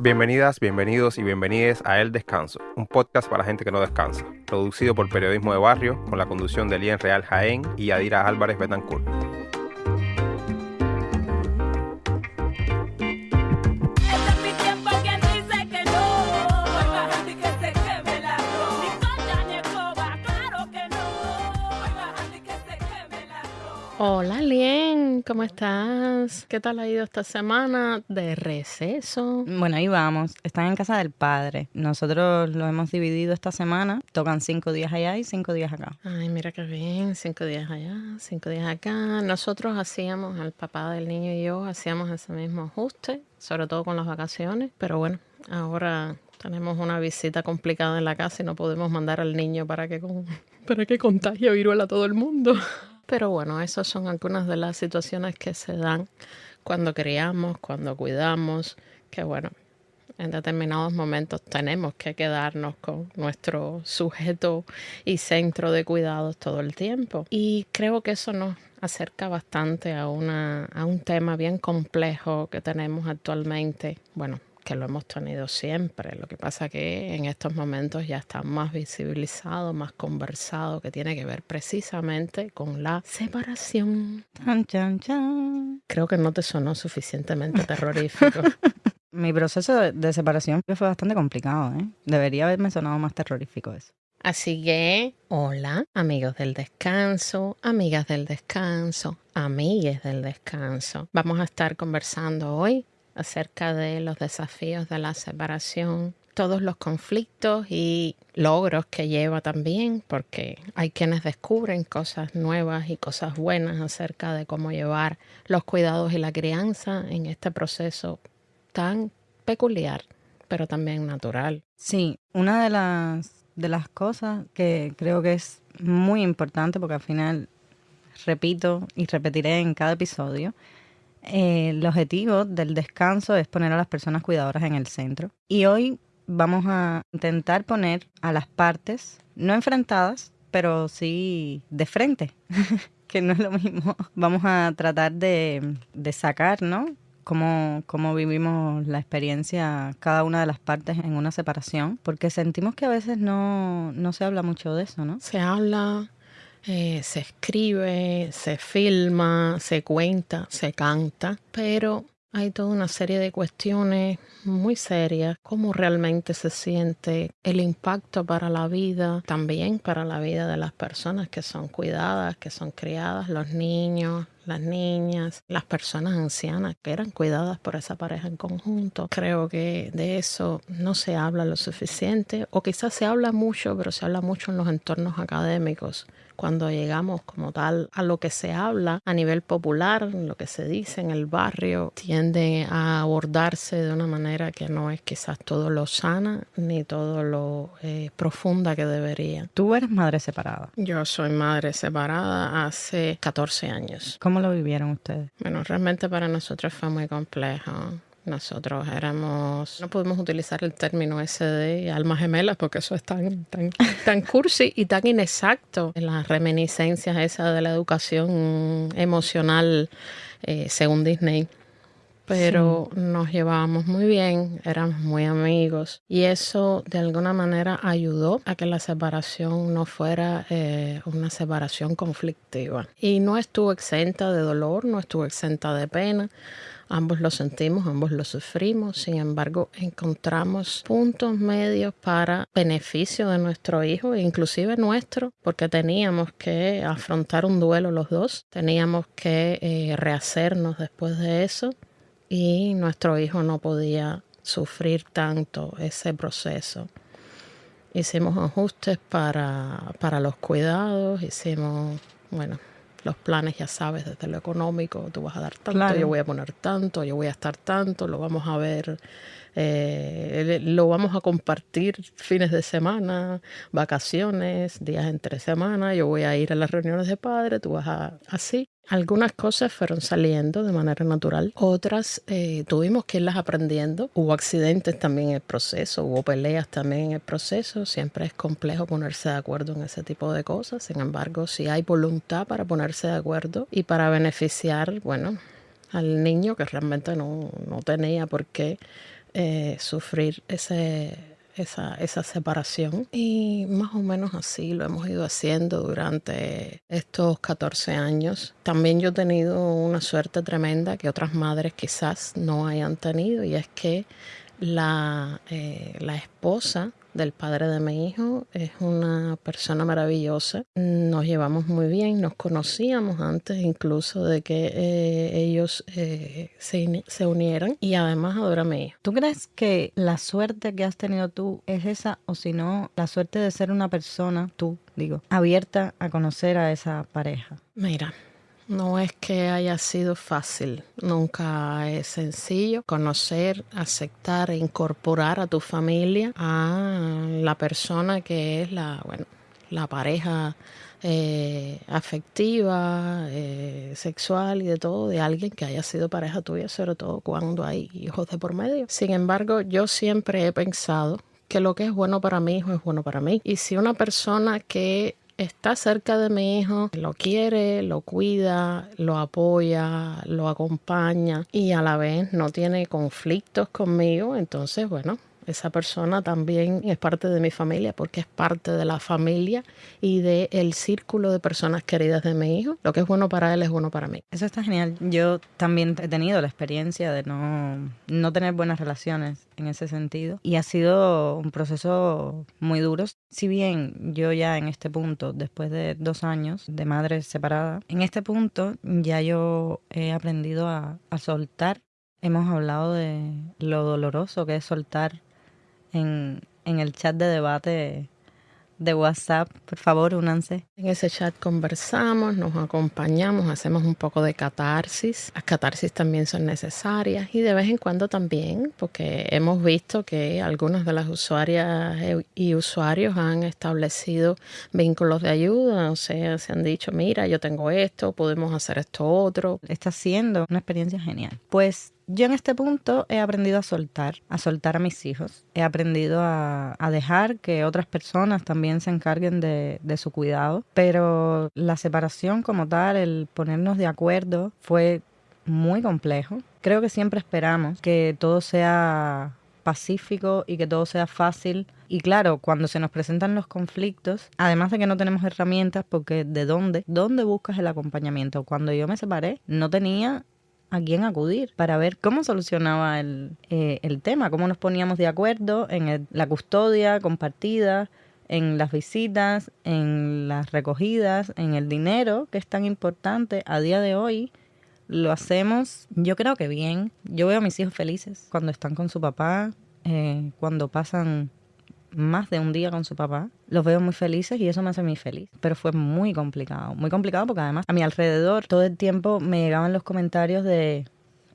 Bienvenidas, bienvenidos y bienvenides a El Descanso, un podcast para gente que no descansa, producido por Periodismo de Barrio con la conducción de Lien Real Jaén y Adira Álvarez Betancourt. ¿Cómo estás? ¿Qué tal ha ido esta semana de receso? Bueno, ahí vamos. Están en casa del padre. Nosotros lo hemos dividido esta semana. Tocan cinco días allá y cinco días acá. Ay, mira qué bien, cinco días allá, cinco días acá. Nosotros hacíamos, el papá del niño y yo, hacíamos ese mismo ajuste, sobre todo con las vacaciones, pero bueno, ahora tenemos una visita complicada en la casa y no podemos mandar al niño para que, con- para que contagie viruela a todo el mundo. Pero bueno, esas son algunas de las situaciones que se dan cuando criamos, cuando cuidamos, que bueno, en determinados momentos tenemos que quedarnos con nuestro sujeto y centro de cuidados todo el tiempo. Y creo que eso nos acerca bastante a, una, a un tema bien complejo que tenemos actualmente. Bueno, que lo hemos tenido siempre. Lo que pasa que en estos momentos ya está más visibilizado, más conversado, que tiene que ver precisamente con la separación. Chan, chan, chan. Creo que no te sonó suficientemente terrorífico. Mi proceso de, de separación fue bastante complicado, ¿eh? Debería haberme sonado más terrorífico eso. Así que, hola, amigos del descanso, amigas del descanso, amigues del descanso. Vamos a estar conversando hoy acerca de los desafíos de la separación, todos los conflictos y logros que lleva también, porque hay quienes descubren cosas nuevas y cosas buenas acerca de cómo llevar los cuidados y la crianza en este proceso tan peculiar, pero también natural. Sí, una de las, de las cosas que creo que es muy importante, porque al final repito y repetiré en cada episodio, eh, el objetivo del descanso es poner a las personas cuidadoras en el centro. Y hoy vamos a intentar poner a las partes, no enfrentadas, pero sí de frente, que no es lo mismo. Vamos a tratar de, de sacar, ¿no? Cómo, cómo vivimos la experiencia cada una de las partes en una separación, porque sentimos que a veces no, no se habla mucho de eso, ¿no? Se habla, eh, se escribe, se filma, se cuenta, se canta, pero hay toda una serie de cuestiones muy serias, cómo realmente se siente el impacto para la vida, también para la vida de las personas que son cuidadas, que son criadas, los niños, las niñas, las personas ancianas que eran cuidadas por esa pareja en conjunto. Creo que de eso no se habla lo suficiente o quizás se habla mucho, pero se habla mucho en los entornos académicos. Cuando llegamos como tal a lo que se habla a nivel popular, lo que se dice en el barrio, tiende a abordarse de una manera que no es quizás todo lo sana ni todo lo eh, profunda que debería. Tú eres madre separada. Yo soy madre separada hace 14 años. ¿Cómo lo vivieron ustedes? Bueno, realmente para nosotros fue muy complejo. Nosotros éramos, no podemos utilizar el término ese de almas gemelas porque eso es tan, tan, tan cursi y tan inexacto. Las reminiscencias esas de la educación emocional eh, según Disney. Pero nos llevábamos muy bien, éramos muy amigos y eso de alguna manera ayudó a que la separación no fuera eh, una separación conflictiva. Y no estuvo exenta de dolor, no estuvo exenta de pena. Ambos lo sentimos, ambos lo sufrimos, sin embargo encontramos puntos medios para beneficio de nuestro hijo inclusive nuestro, porque teníamos que afrontar un duelo los dos, teníamos que eh, rehacernos después de eso y nuestro hijo no podía sufrir tanto ese proceso. Hicimos ajustes para, para los cuidados, hicimos, bueno, los planes, ya sabes, desde lo económico, tú vas a dar tanto, Claro. yo voy a poner tanto, yo voy a estar tanto, lo vamos a ver, eh, lo vamos a compartir fines de semana, vacaciones, días entre semana, yo voy a ir a las reuniones de padre, tú vas a así. Algunas cosas fueron saliendo de manera natural, otras eh, tuvimos que irlas aprendiendo. Hubo accidentes también en el proceso, hubo peleas también en el proceso. Siempre es complejo ponerse de acuerdo en ese tipo de cosas. Sin embargo, si hay voluntad para ponerse de acuerdo y para beneficiar, bueno, al niño que realmente no, no tenía por qué eh, sufrir ese, esa, esa separación. Y más o menos así lo hemos ido haciendo durante estos 14 años. También yo he tenido una suerte tremenda que otras madres quizás no hayan tenido y es que la, eh, la esposa del padre de mi hijo es una persona maravillosa. Nos llevamos muy bien, nos conocíamos antes incluso de que eh, ellos eh, se, se unieran y además adora a mi hijo. ¿Tú crees que la suerte que has tenido tú es esa o si no, la suerte de ser una persona, tú digo, abierta a conocer a esa pareja? Mira, no es que haya sido fácil, nunca es sencillo conocer, aceptar e incorporar a tu familia a la persona que es la, bueno, la pareja eh, afectiva, eh, sexual y de todo de alguien que haya sido pareja tuya, sobre todo cuando hay hijos de por medio. Sin embargo, yo siempre he pensado que lo que es bueno para mi hijo es bueno para mí. Y si una persona que está cerca de mi hijo, lo quiere, lo cuida, lo apoya, lo acompaña y a la vez no tiene conflictos conmigo, entonces, bueno, esa persona también es parte de mi familia porque es parte de la familia y del círculo de personas queridas de mi hijo. Lo que es bueno para él es bueno para mí. Eso está genial. Yo también he tenido la experiencia de no, no tener buenas relaciones en ese sentido y ha sido un proceso muy duro. Si bien yo ya en este punto, después de dos años de madre separada, en este punto ya yo he aprendido a soltar. Hemos hablado de lo doloroso que es soltar en, en el chat de debate de WhatsApp. Por favor, únanse. En ese chat conversamos, nos acompañamos, hacemos un poco de catarsis. Las catarsis también son necesarias y de vez en cuando también, porque hemos visto que algunas de las usuarias y usuarios han establecido vínculos de ayuda, o sea, se han dicho, mira, yo tengo esto, podemos hacer esto otro. Está siendo una experiencia genial. Pues yo en este punto he aprendido a soltar, a soltar a mis hijos. He aprendido a, dejar que otras personas también se encarguen de, de, su cuidado. Pero la separación como tal, el ponernos de acuerdo, fue muy complejo. Creo que siempre esperamos que todo sea pacífico y que todo sea fácil. Y claro, cuando se nos presentan los conflictos, además de que no tenemos herramientas, porque ¿de dónde? ¿Dónde buscas el acompañamiento? Cuando yo me separé, no tenía a quién acudir para ver cómo solucionaba el, eh, el tema, cómo nos poníamos de acuerdo en el, la custodia compartida, en las visitas, en las recogidas, en el dinero, que es tan importante a día de hoy. Lo hacemos, yo creo que bien. Yo veo a mis hijos felices cuando están con su papá, eh, cuando pasan más de un día con su papá. Los veo muy felices y eso me hace muy feliz. Pero fue muy complicado. Muy complicado porque además a mi alrededor todo el tiempo me llegaban los comentarios de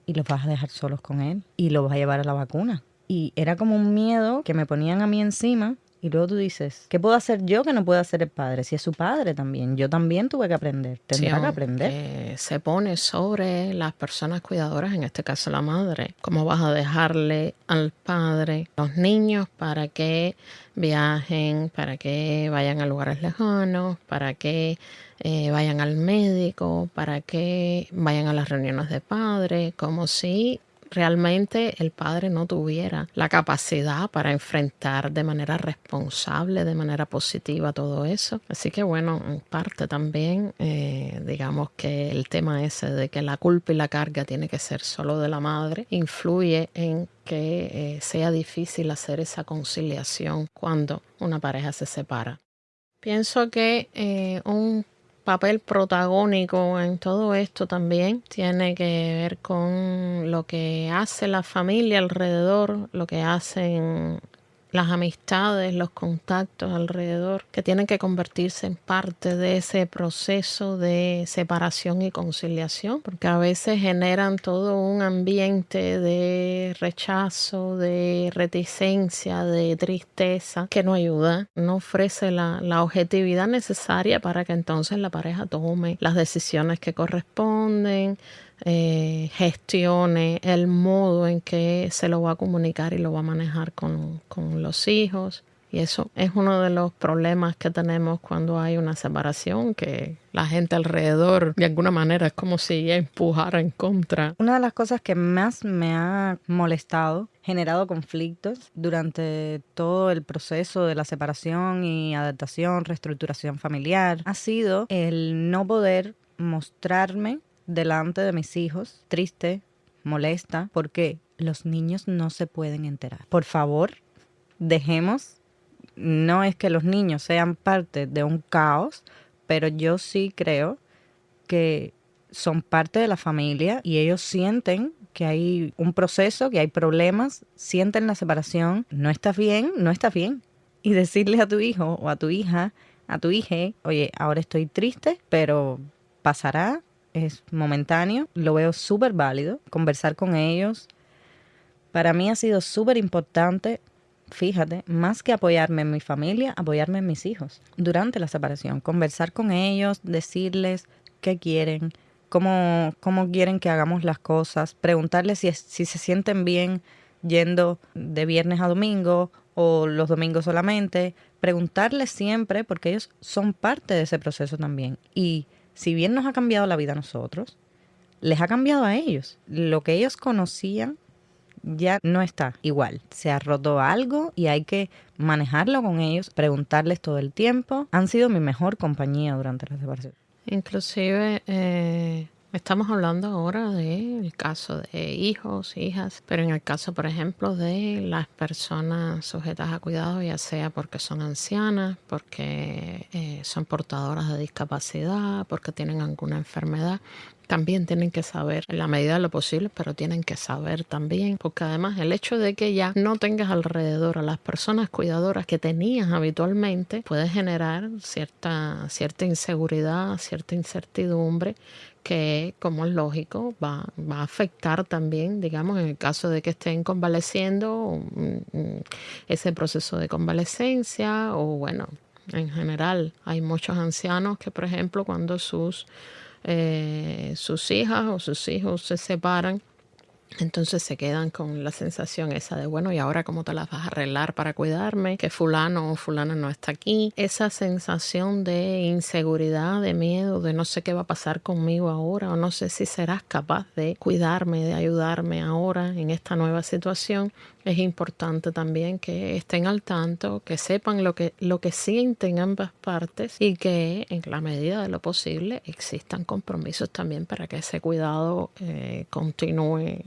¿y los vas a dejar solos con él? ¿Y los vas a llevar a la vacuna? Y era como un miedo que me ponían a mí encima y luego tú dices, ¿qué puedo hacer yo que no pueda hacer el padre? Si es su padre también. Yo también tuve que aprender. Tendrá Sí, que aprender. se pone sobre las personas cuidadoras, en este caso la madre. ¿Cómo vas a dejarle al padre los niños para que viajen, para que vayan a lugares lejanos, para que eh, vayan al médico, para que vayan a las reuniones de padre, como si realmente el padre no tuviera la capacidad para enfrentar de manera responsable, de manera positiva todo eso. Así que bueno, en parte también eh, digamos que el tema ese de que la culpa y la carga tiene que ser solo de la madre influye en que eh, sea difícil hacer esa conciliación cuando una pareja se separa. Pienso que eh, un papel protagónico en todo esto también. Tiene que ver con lo que hace la familia alrededor, lo que hacen las amistades, los contactos alrededor, que tienen que convertirse en parte de ese proceso de separación y conciliación, porque a veces generan todo un ambiente de rechazo, de reticencia, de tristeza, que no ayuda, no ofrece la, la objetividad necesaria para que entonces la pareja tome las decisiones que corresponden, eh, gestione el modo en que se lo va a comunicar y lo va a manejar con, con los hijos Y eso es uno de los problemas que tenemos cuando hay una separación, que la gente alrededor de alguna manera es como si empujara en contra. Una de las cosas que más me ha molestado, generado conflictos durante todo el proceso de la separación y adaptación, reestructuración familiar, ha sido el no poder mostrarme delante de mis hijos triste, molesta, porque los niños no se pueden enterar. Por favor, dejemos, no es que los niños sean parte de un caos, pero yo sí creo que son parte de la familia y ellos sienten que hay un proceso, que hay problemas, sienten la separación, no estás bien, no estás bien. Y decirle a tu hijo o a tu hija, a tu hija, oye, ahora estoy triste, pero pasará, es momentáneo, lo veo súper válido, conversar con ellos. Para mí ha sido súper importante, fíjate, más que apoyarme en mi familia, apoyarme en mis hijos durante la separación, conversar con ellos, decirles qué quieren, cómo, cómo quieren que hagamos las cosas, preguntarles si, si se sienten bien yendo de viernes a domingo o los domingos solamente, preguntarles siempre porque ellos son parte de ese proceso también. Y si bien nos ha cambiado la vida a nosotros, les ha cambiado a ellos. Lo que ellos conocían ya no está igual. Se ha roto algo y hay que manejarlo con ellos, preguntarles todo el tiempo. Han sido mi mejor compañía durante la separación. Inclusive eh, estamos hablando ahora del caso de hijos, hijas, pero en el caso, por ejemplo, de las personas sujetas a cuidado, ya sea porque son ancianas, porque eh, son portadoras de discapacidad, porque tienen alguna enfermedad, también tienen que saber en la medida de lo posible, pero tienen que saber también, porque además el hecho de que ya no tengas alrededor a las personas cuidadoras que tenías habitualmente puede generar cierta, cierta inseguridad, cierta incertidumbre que, como es lógico, va, va a afectar también, digamos, en el caso de que estén convaleciendo, mm, mm, ese proceso de convalecencia o, bueno, en general, hay muchos ancianos que, por ejemplo, cuando sus eh, sus hijas o sus hijos se separan, entonces se quedan con la sensación esa de, bueno, ¿y ahora cómo te las vas a arreglar para cuidarme? Que fulano o fulana no está aquí. Esa sensación de inseguridad, de miedo, de no sé qué va a pasar conmigo ahora o no sé si serás capaz de cuidarme, de ayudarme ahora en esta nueva situación. Es importante también que estén al tanto, que sepan lo que, lo que sienten ambas partes y que en la medida de lo posible existan compromisos también para que ese cuidado eh, continúe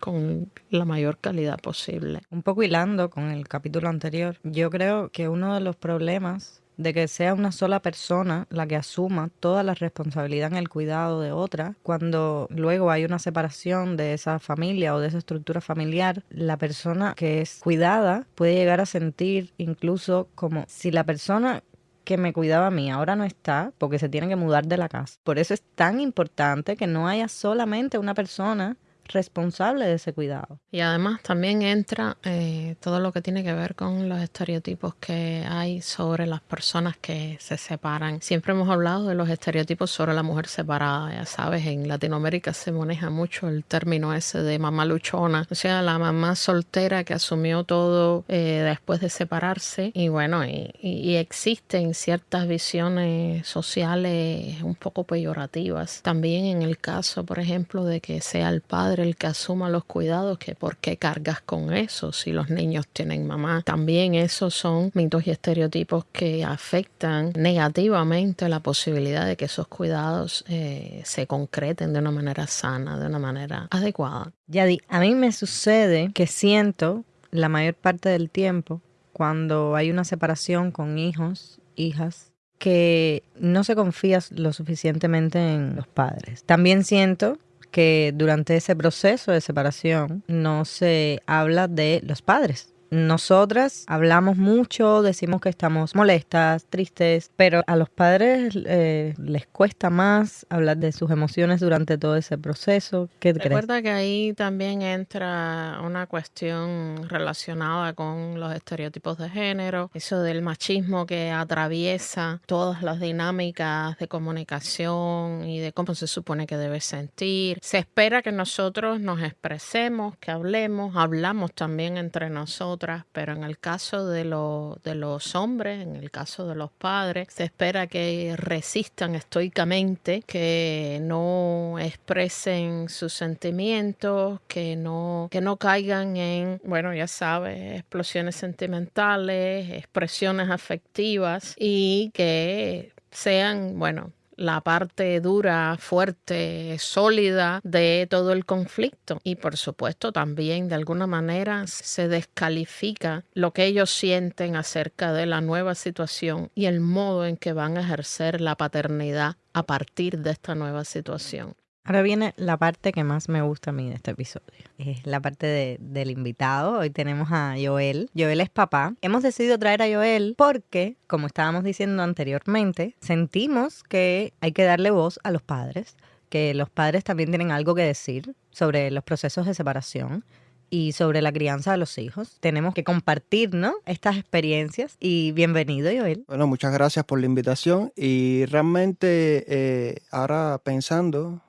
con la mayor calidad posible. Un poco hilando con el capítulo anterior, yo creo que uno de los problemas de que sea una sola persona la que asuma toda la responsabilidad en el cuidado de otra, cuando luego hay una separación de esa familia o de esa estructura familiar, la persona que es cuidada puede llegar a sentir incluso como si la persona que me cuidaba a mí ahora no está porque se tiene que mudar de la casa. Por eso es tan importante que no haya solamente una persona responsable de ese cuidado. Y además también entra eh, todo lo que tiene que ver con los estereotipos que hay sobre las personas que se separan. Siempre hemos hablado de los estereotipos sobre la mujer separada, ya sabes, en Latinoamérica se maneja mucho el término ese de mamá luchona, o sea, la mamá soltera que asumió todo eh, después de separarse y bueno, y, y- existen ciertas visiones sociales un poco peyorativas. También en el caso, por ejemplo, de que sea el padre el que asuma los cuidados, que por qué cargas con eso si los niños tienen mamá. También esos son mitos y estereotipos que afectan negativamente la posibilidad de que esos cuidados eh, se concreten de una manera sana, de una manera adecuada. Yadi, a mí me sucede que siento la mayor parte del tiempo cuando hay una separación con hijos, hijas, que no se confía lo suficientemente en los padres. También siento que durante ese proceso de separación no se habla de los padres. Nosotras hablamos mucho, decimos que estamos molestas, tristes, pero a los padres eh, les cuesta más hablar de sus emociones durante todo ese proceso. ¿Qué? Recuerda que ahí también entra una cuestión relacionada con los estereotipos de género, eso del machismo que atraviesa todas las dinámicas de comunicación y de cómo se supone que debe sentir. Se espera que nosotros nos expresemos, que hablemos, hablamos también entre nosotras pero en el caso de, lo- de los hombres, en el caso de los padres, se espera que resistan estoicamente, que no expresen sus sentimientos, que no, que no caigan en, bueno, ya sabes, explosiones sentimentales, expresiones afectivas y que sean, bueno, la parte dura, fuerte, sólida de todo el conflicto. Y por supuesto también de alguna manera se descalifica lo que ellos sienten acerca de la nueva situación y el modo en que van a ejercer la paternidad a partir de esta nueva situación. Ahora viene la parte que más me gusta a mí de este episodio. Es la parte de- del invitado. Hoy tenemos a Joel. Joel es papá. Hemos decidido traer a Joel porque, como estábamos diciendo anteriormente, sentimos que hay que darle voz a los padres, que los padres también tienen algo que decir sobre los procesos de separación y sobre la crianza de los hijos. Tenemos que compartir, ¿no? Estas experiencias. Y bienvenido, Joel. Bueno, muchas gracias por la invitación y realmente eh, ahora pensando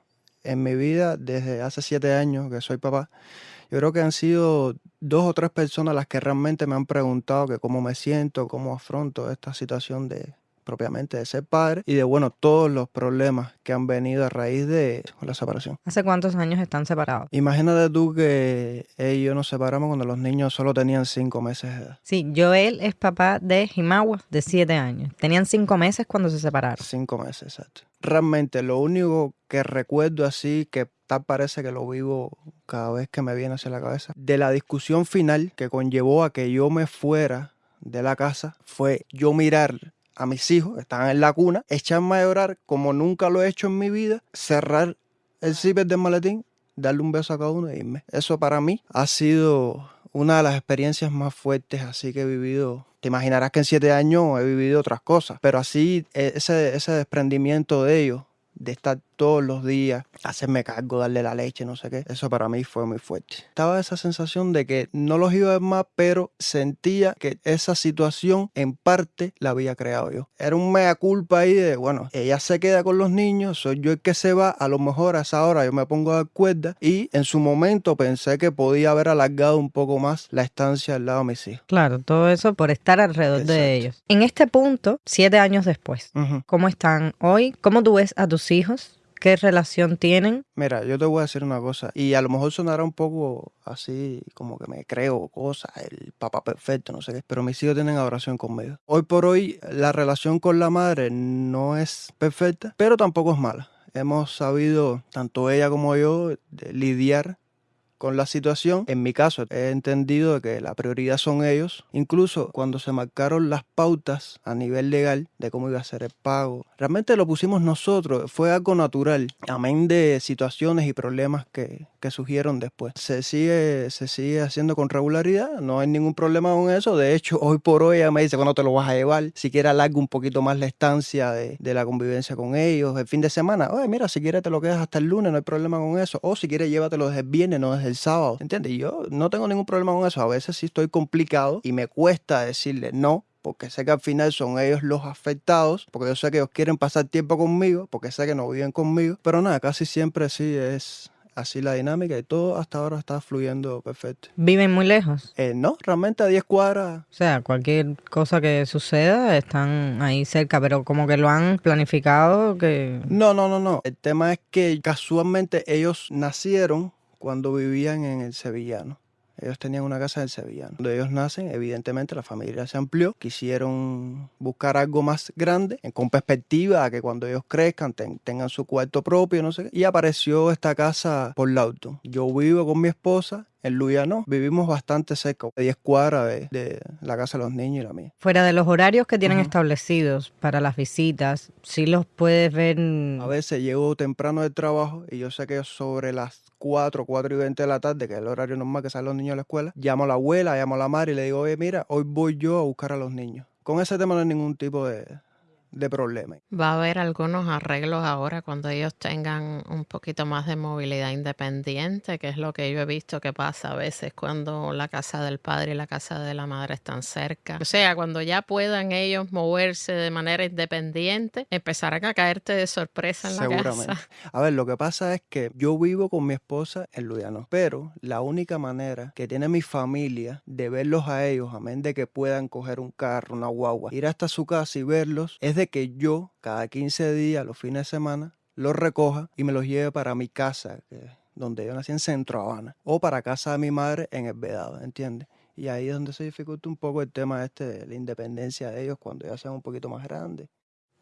en mi vida desde hace siete años que soy papá, yo creo que han sido dos o tres personas las que realmente me han preguntado que cómo me siento, cómo afronto esta situación de propiamente de ser padre y de bueno todos los problemas que han venido a raíz de la separación. ¿Hace cuántos años están separados? Imagínate tú que él y yo nos separamos cuando los niños solo tenían cinco meses de edad. Sí, Joel es papá de Jimawa, de siete años. Tenían cinco meses cuando se separaron. Cinco meses, exacto. Realmente lo único que recuerdo así, que tal parece que lo vivo cada vez que me viene hacia la cabeza, de la discusión final que conllevó a que yo me fuera de la casa, fue yo mirar a mis hijos que estaban en la cuna, echarme a llorar como nunca lo he hecho en mi vida, cerrar el zipper del maletín, darle un beso a cada uno e irme. Eso para mí ha sido una de las experiencias más fuertes así que he vivido. Te imaginarás que en siete años he vivido otras cosas, pero así e- ese, ese desprendimiento de ellos, de estar todos los días, hacerme cargo, darle la leche, no sé qué, eso para mí fue muy fuerte. Estaba esa sensación de que no los iba a ver más, pero sentía que esa situación en parte la había creado yo. Era un mea culpa ahí de, bueno, ella se queda con los niños, soy yo el que se va, a lo mejor a esa hora yo me pongo a dar cuerda y en su momento pensé que podía haber alargado un poco más la estancia al lado de mis hijos. Claro, todo eso por estar alrededor de Exacto. ellos. En este punto, siete años después, Ujú. ¿cómo están hoy? ¿Cómo tú ves a tus hijos? ¿Qué relación tienen? Mira, yo te voy a decir una cosa, y a lo mejor sonará un poco así, como que me creo cosas, el papá perfecto, no sé qué, pero mis hijos tienen adoración conmigo. Hoy por hoy, la relación con la madre no es perfecta, pero tampoco es mala. Hemos sabido, tanto ella como yo, lidiar con la situación. En mi caso, he entendido que la prioridad son ellos. Incluso cuando se marcaron las pautas a nivel legal de cómo iba a ser el pago, realmente lo pusimos nosotros. Fue algo natural, amén de situaciones y problemas que, que surgieron después. Se sigue, se sigue haciendo con regularidad, no hay ningún problema con eso. De hecho, hoy por hoy ella me dice cuándo te lo vas a llevar. Si quieres alarga un poquito más la estancia de, de la convivencia con ellos. El fin de semana, oye, mira, si quieres te lo quedas hasta el lunes, no hay problema con eso. O si quieres llévatelo desde el viernes, no desde el sábado. ¿Entiendes? Yo no tengo ningún problema con eso. A veces sí estoy complicado y me cuesta decirle no. Porque sé que al final son ellos los afectados, porque yo sé que ellos quieren pasar tiempo conmigo, porque sé que no viven conmigo. Pero nada, casi siempre sí es así la dinámica y todo hasta ahora está fluyendo perfecto. ¿Viven muy lejos? Eh, no, realmente a 10 cuadras O sea, cualquier cosa que suceda están ahí cerca, pero como que lo han planificado que... No, no, no, no. El tema es que casualmente ellos nacieron cuando vivían en el Sevillano. Ellos tenían una casa en el Sevillano. Cuando ellos nacen, evidentemente la familia se amplió. Quisieron buscar algo más grande, con perspectiva a que cuando ellos crezcan ten- tengan su cuarto propio, no sé qué. Y apareció esta casa por Lauton. Yo vivo con mi esposa en Luyano. Vivimos bastante cerca, de 10 cuadras de, de la casa de los niños y la mía. Fuera de los horarios que tienen Ujú. establecidos para las visitas, sí los puedes ver... A veces llego temprano del trabajo y yo sé que sobre las 4, 4 y 20 de la tarde, que es el horario normal que salen los niños a la escuela, llamo a la abuela, llamo a la madre y le digo, oye, mira, hoy voy yo a buscar a los niños. Con ese tema no hay ningún tipo de, de problemas. Va a haber algunos arreglos ahora cuando ellos tengan un poquito más de movilidad independiente, que es lo que yo he visto que pasa a veces cuando la casa del padre y la casa de la madre están cerca. O sea, cuando ya puedan ellos moverse de manera independiente, empezarán a caerte de sorpresa en la Seguramente. casa. A ver, lo que pasa es que yo vivo con mi esposa en Ludiano, pero la única manera que tiene mi familia de verlos a ellos, amén de que puedan coger un carro, una guagua, ir hasta su casa y verlos, es de que yo cada 15 días, los fines de semana, los recoja y me los lleve para mi casa, que- donde yo nací en Centro Habana, o para casa de mi madre en El Vedado, ¿entiendes? Y ahí es donde se dificulta un poco el tema este de la independencia de ellos cuando ya sean un poquito más grandes.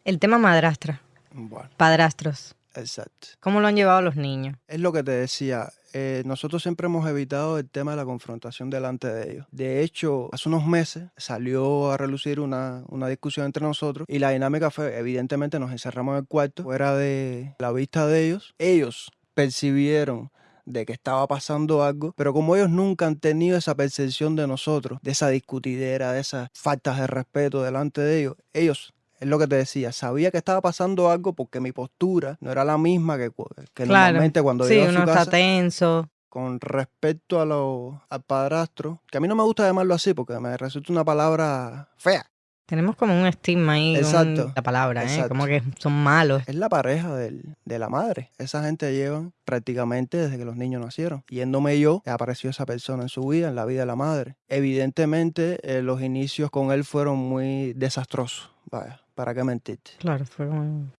El tema madrastra, Bueno, padrastros. exacto. ¿Cómo lo han llevado los niños? Es lo que te decía. Eh, nosotros siempre hemos evitado el tema de la confrontación delante de ellos. De hecho, hace unos meses salió a relucir una, una discusión entre nosotros y la dinámica fue, evidentemente, nos encerramos en el cuarto, fuera de la vista de ellos. Ellos percibieron de que estaba pasando algo, pero como ellos nunca han tenido esa percepción de nosotros, de esa discutidera, de esas faltas de respeto delante de ellos, ellos es lo que te decía, sabía que estaba pasando algo porque mi postura no era la misma que, que Claro. normalmente cuando Sí, llego a uno su está casa. tenso. Con respecto a lo, al padrastro, que a mí no me gusta llamarlo así porque me resulta una palabra fea. Tenemos como un estigma ahí con Exacto, la palabra, ¿eh? Como que son malos. Es la pareja del- de la madre. Esa gente llevan prácticamente desde que los niños nacieron. Yéndome yo, apareció esa persona en su vida, en la vida de la madre. Evidentemente, eh, los inicios con él fueron muy desastrosos. Vaya, ¿para qué mentirte? Claro, fue como...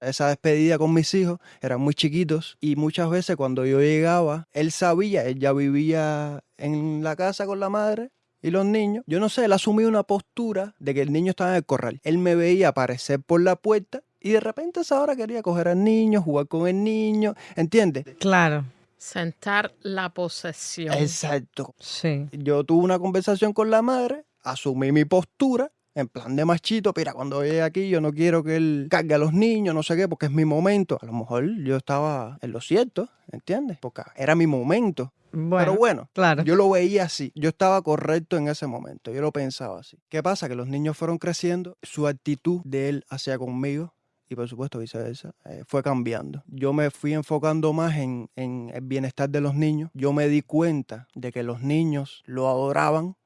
esa despedida con mis hijos, eran muy chiquitos y muchas veces cuando yo llegaba, él sabía, él ya vivía en la casa con la madre y los niños. Yo no sé, él asumía una postura de que el niño estaba en el corral. Él me veía aparecer por la puerta y de repente a esa hora quería coger al niño, jugar con el niño, ¿entiendes? Claro, Sentar la posesión. Exacto. sí. Yo tuve una conversación con la madre, asumí mi postura. En plan de machito, mira, cuando llegue aquí yo no quiero que él cargue a los niños, no sé qué, porque es mi momento. A lo mejor yo estaba en lo cierto, ¿entiendes? Porque era mi momento. Bueno, Pero bueno, claro. yo lo veía así. Yo estaba correcto en ese momento. Yo lo pensaba así. ¿Qué pasa? Que los niños fueron creciendo, su actitud de él hacia conmigo y por supuesto viceversa, eh, fue cambiando. Yo me fui enfocando más en, en el bienestar de los niños. Yo me di cuenta de que los niños lo adoraban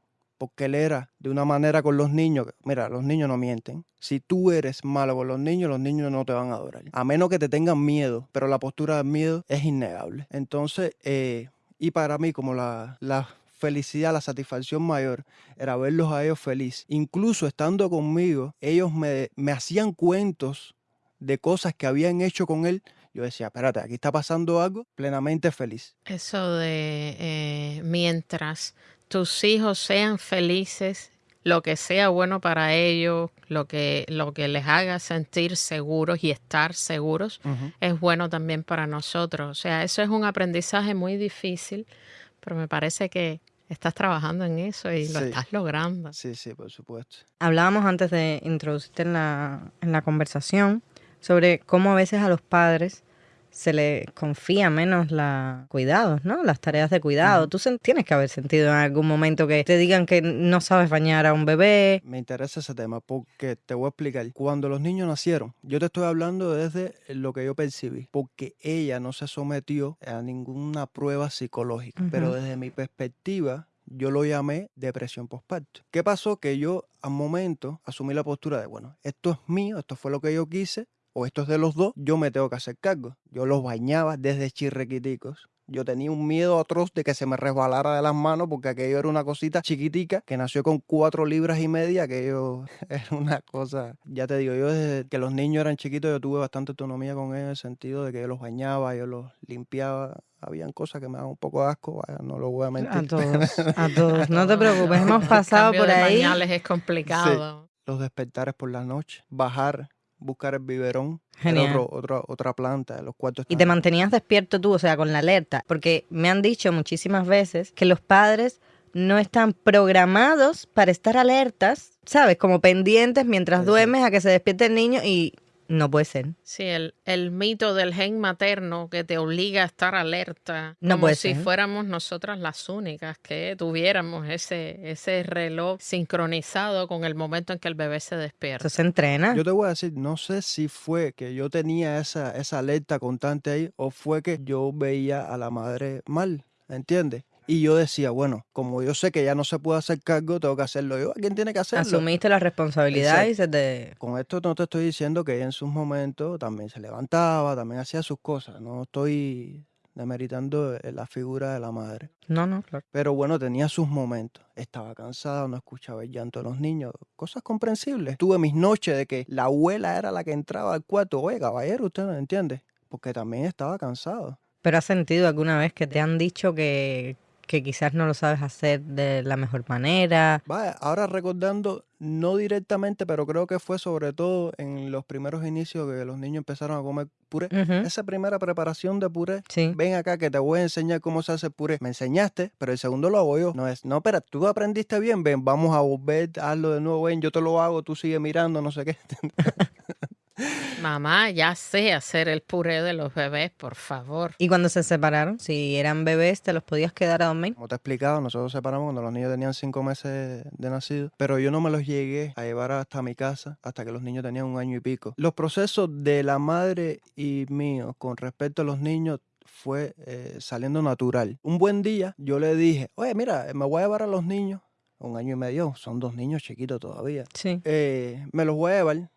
porque él era de una manera con los niños. Mira, los niños no mienten. Si tú eres malo con los niños, los niños no te van a adorar. A menos que te tengan miedo, pero la postura del miedo es innegable. Entonces, eh, y para mí, como la, la felicidad, la satisfacción mayor era verlos a ellos felices. Incluso estando conmigo, ellos me, me hacían cuentos de cosas que habían hecho con él. Yo decía, espérate, aquí está pasando algo plenamente feliz. Eso de eh, mientras tus hijos sean felices, lo que sea bueno para ellos, lo que, lo que les haga sentir seguros y estar seguros, es bueno también para nosotros. O sea, eso es un aprendizaje muy difícil, pero me parece que estás trabajando en eso y lo Sí. estás logrando. Sí, sí, por supuesto. Hablábamos antes de introducirte en la, en la conversación sobre cómo a veces a los padres se les confía menos la cuidados, ¿no? Las tareas de cuidado. Tú tienes que haber sentido en algún momento que te digan que no sabes bañar a un bebé. Me interesa ese tema porque te voy a explicar. Cuando los niños nacieron, yo te estoy hablando desde lo que yo percibí, porque ella no se sometió a ninguna prueba psicológica, pero desde mi perspectiva, yo lo llamé depresión postparto. ¿Qué pasó? Que yo al momento asumí la postura de, bueno, esto es mío, esto fue lo que yo quise, o esto es de los dos, yo me tengo que hacer cargo. Yo los bañaba desde chirrequiticos. Yo tenía un miedo atroz de que se me resbalara de las manos porque aquello era una cosita chiquitica que nació con cuatro libras y media, aquello era una cosa, ya te digo, yo desde que los niños eran chiquitos yo tuve bastante autonomía con ellos en el sentido de que yo los bañaba, yo los limpiaba, habían cosas que me daban un poco de asco, vaya, no lo voy a mentir. A todos, a todos. No te preocupes, hemos pasado El por ahí. pañales es complicado. los despertares por la noche, bajar, buscar el biberón, era Genial. otro- otra, planta, los cuartos Y te mantenías despierto tú, o sea, con la alerta. Porque me han dicho muchísimas veces que los padres no están programados para estar alertas, ¿sabes? Como pendientes mientras Exacto. duermes a que se despierte el niño y no puede ser. Sí, el, el mito del gen materno que te obliga a estar alerta, No como puede si ser. fuéramos nosotras las únicas que tuviéramos ese, ese reloj sincronizado con el momento en que el bebé se despierta. Eso se entrena. Yo te voy a decir, no sé si fue que yo tenía esa, esa alerta constante ahí o fue que yo veía a la madre mal, ¿entiendes? Y yo decía, bueno, como yo sé que ya no se puede hacer cargo, tengo que hacerlo yo. ¿Quién tiene que hacerlo? Asumiste la responsabilidad y se te... Con esto no te estoy diciendo que ella en sus momentos también se levantaba, también hacía sus cosas. No estoy demeritando eh, la figura de la madre. No, no, claro. Pero bueno, tenía sus momentos. Estaba cansada, no escuchaba el llanto de los niños. Cosas comprensibles. Tuve mis noches de que la abuela era la que entraba al cuarto. Oye, caballero, usted no entiende. Porque también estaba cansado. Pero has sentido alguna vez que te han dicho que, que quizás no lo sabes hacer de la mejor manera. Vaya, ahora recordando, no directamente, pero creo que fue sobre todo en los primeros inicios que los niños empezaron a comer puré. Ujú, Esa primera preparación de puré, Sí. ven acá que te voy a enseñar cómo se hace puré. Me enseñaste, pero el segundo lo hago yo. No es, no, espera, tú aprendiste bien, ven, vamos a volver, hazlo de nuevo, ven, yo te lo hago, tú sigue mirando, no sé qué. Mamá, ya sé hacer el puré de los bebés, por favor. Y cuando se separaron, si eran bebés, te los podías quedar a dormir. Como te he explicado, nosotros separamos cuando los niños tenían cinco meses de nacido, pero yo no me los llegué a llevar hasta mi casa hasta que los niños tenían un año y pico. Los procesos de la madre y mío con respecto a los niños fue eh, saliendo natural. Un buen día yo le dije, oye, mira, me voy a llevar a los niños, un año y medio, son dos niños chiquitos todavía. Sí. Eh, me los voy a llevar.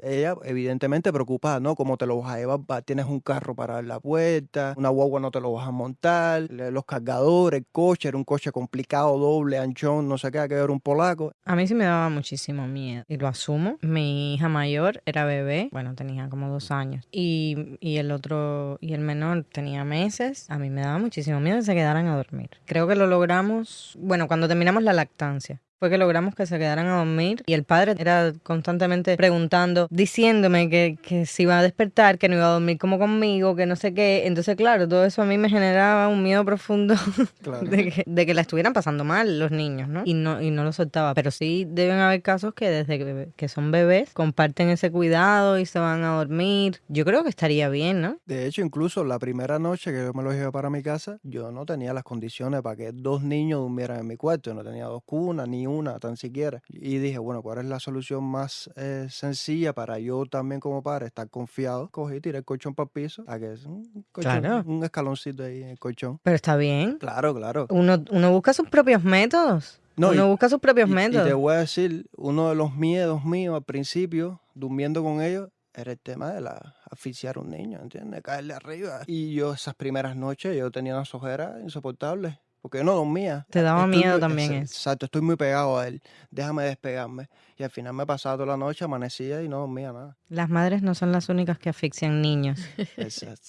Ella, evidentemente, preocupada, ¿no? ¿Cómo te lo vas a llevar? Va- Tienes un carro para la puerta, una guagua no te lo vas a montar, los cargadores, el coche, era un coche complicado, doble, anchón, no sé qué, que era un polaco. A mí sí me daba muchísimo miedo. Y lo asumo. Mi hija mayor era bebé. Bueno, tenía como dos años. Y, y el otro, y el menor tenía meses. A mí me daba muchísimo miedo que se quedaran a dormir. Creo que lo logramos, bueno, cuando terminamos la lactancia. Fue que logramos que se quedaran a dormir y el padre era constantemente preguntando, diciéndome que, que se iba a despertar, que no iba a dormir como conmigo, que no sé qué. Entonces, claro, todo eso a mí me generaba un miedo profundo Claro. de que, de que la estuvieran pasando mal los niños, ¿no? Y no, y no lo soltaba. Pero sí deben haber casos que desde que, que son bebés comparten ese cuidado y se van a dormir. Yo creo que estaría bien, ¿no? De hecho, incluso la primera noche que yo me los llevé para mi casa, yo no tenía las condiciones para que dos niños durmieran en mi cuarto. No tenía dos cunas, ni una, tan siquiera. Y dije, bueno, ¿cuál es la solución más eh, sencilla para yo también como padre estar confiado? Cogí, tiré el colchón para el piso, a que es un, colchón, Claro. un escaloncito ahí en el colchón. Pero está bien. Claro, claro. Uno, uno busca sus propios métodos. No, uno y- busca sus propios Y, y métodos. te voy a decir, uno de los miedos míos al principio, durmiendo con ellos, era el tema de la asfixiar a un niño, ¿entiendes? Caerle arriba. Y yo esas primeras noches yo tenía unas ojeras insoportables. Porque yo no dormía. Te daba Estoy miedo muy- también exa- eso. Exacto, estoy muy pegado a él. Déjame despegarme. Y al final me pasaba toda la noche, amanecía y no dormía nada. Las madres no son las únicas que asfixian niños. Exacto.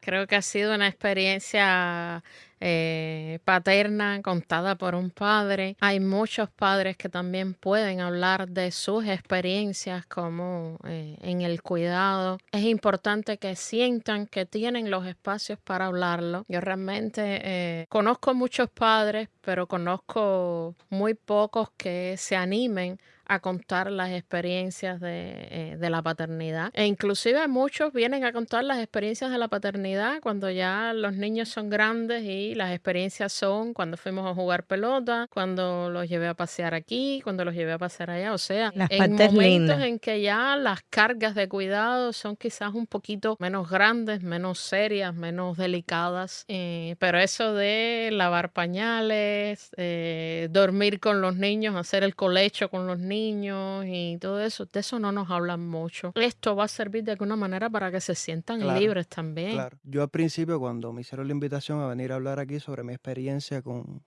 Creo que ha sido una experiencia eh, paterna contada por un padre. Hay muchos padres que también pueden hablar de sus experiencias como eh, en el cuidado. Es importante que sientan que tienen los espacios para hablarlo. Yo realmente eh, conozco muchos padres, pero conozco muy pocos que se animen a contar las experiencias de, eh, de la paternidad. E inclusive muchos vienen a contar las experiencias de la paternidad cuando ya los niños son grandes y las experiencias son cuando fuimos a jugar pelota, cuando los llevé a pasear aquí, cuando los llevé a pasear allá. O sea, Las en momentos lindas. en que ya las cargas de cuidado son quizás un poquito menos grandes, menos serias, menos delicadas. Eh, pero eso de lavar pañales, eh, dormir con los niños, hacer el colecho con los niños y todo eso, de eso no nos hablan mucho. Esto va a servir de alguna manera para que se sientan Claro, libres también. Claro. Yo al principio, cuando me hicieron la invitación a venir a hablar aquí sobre mi experiencia con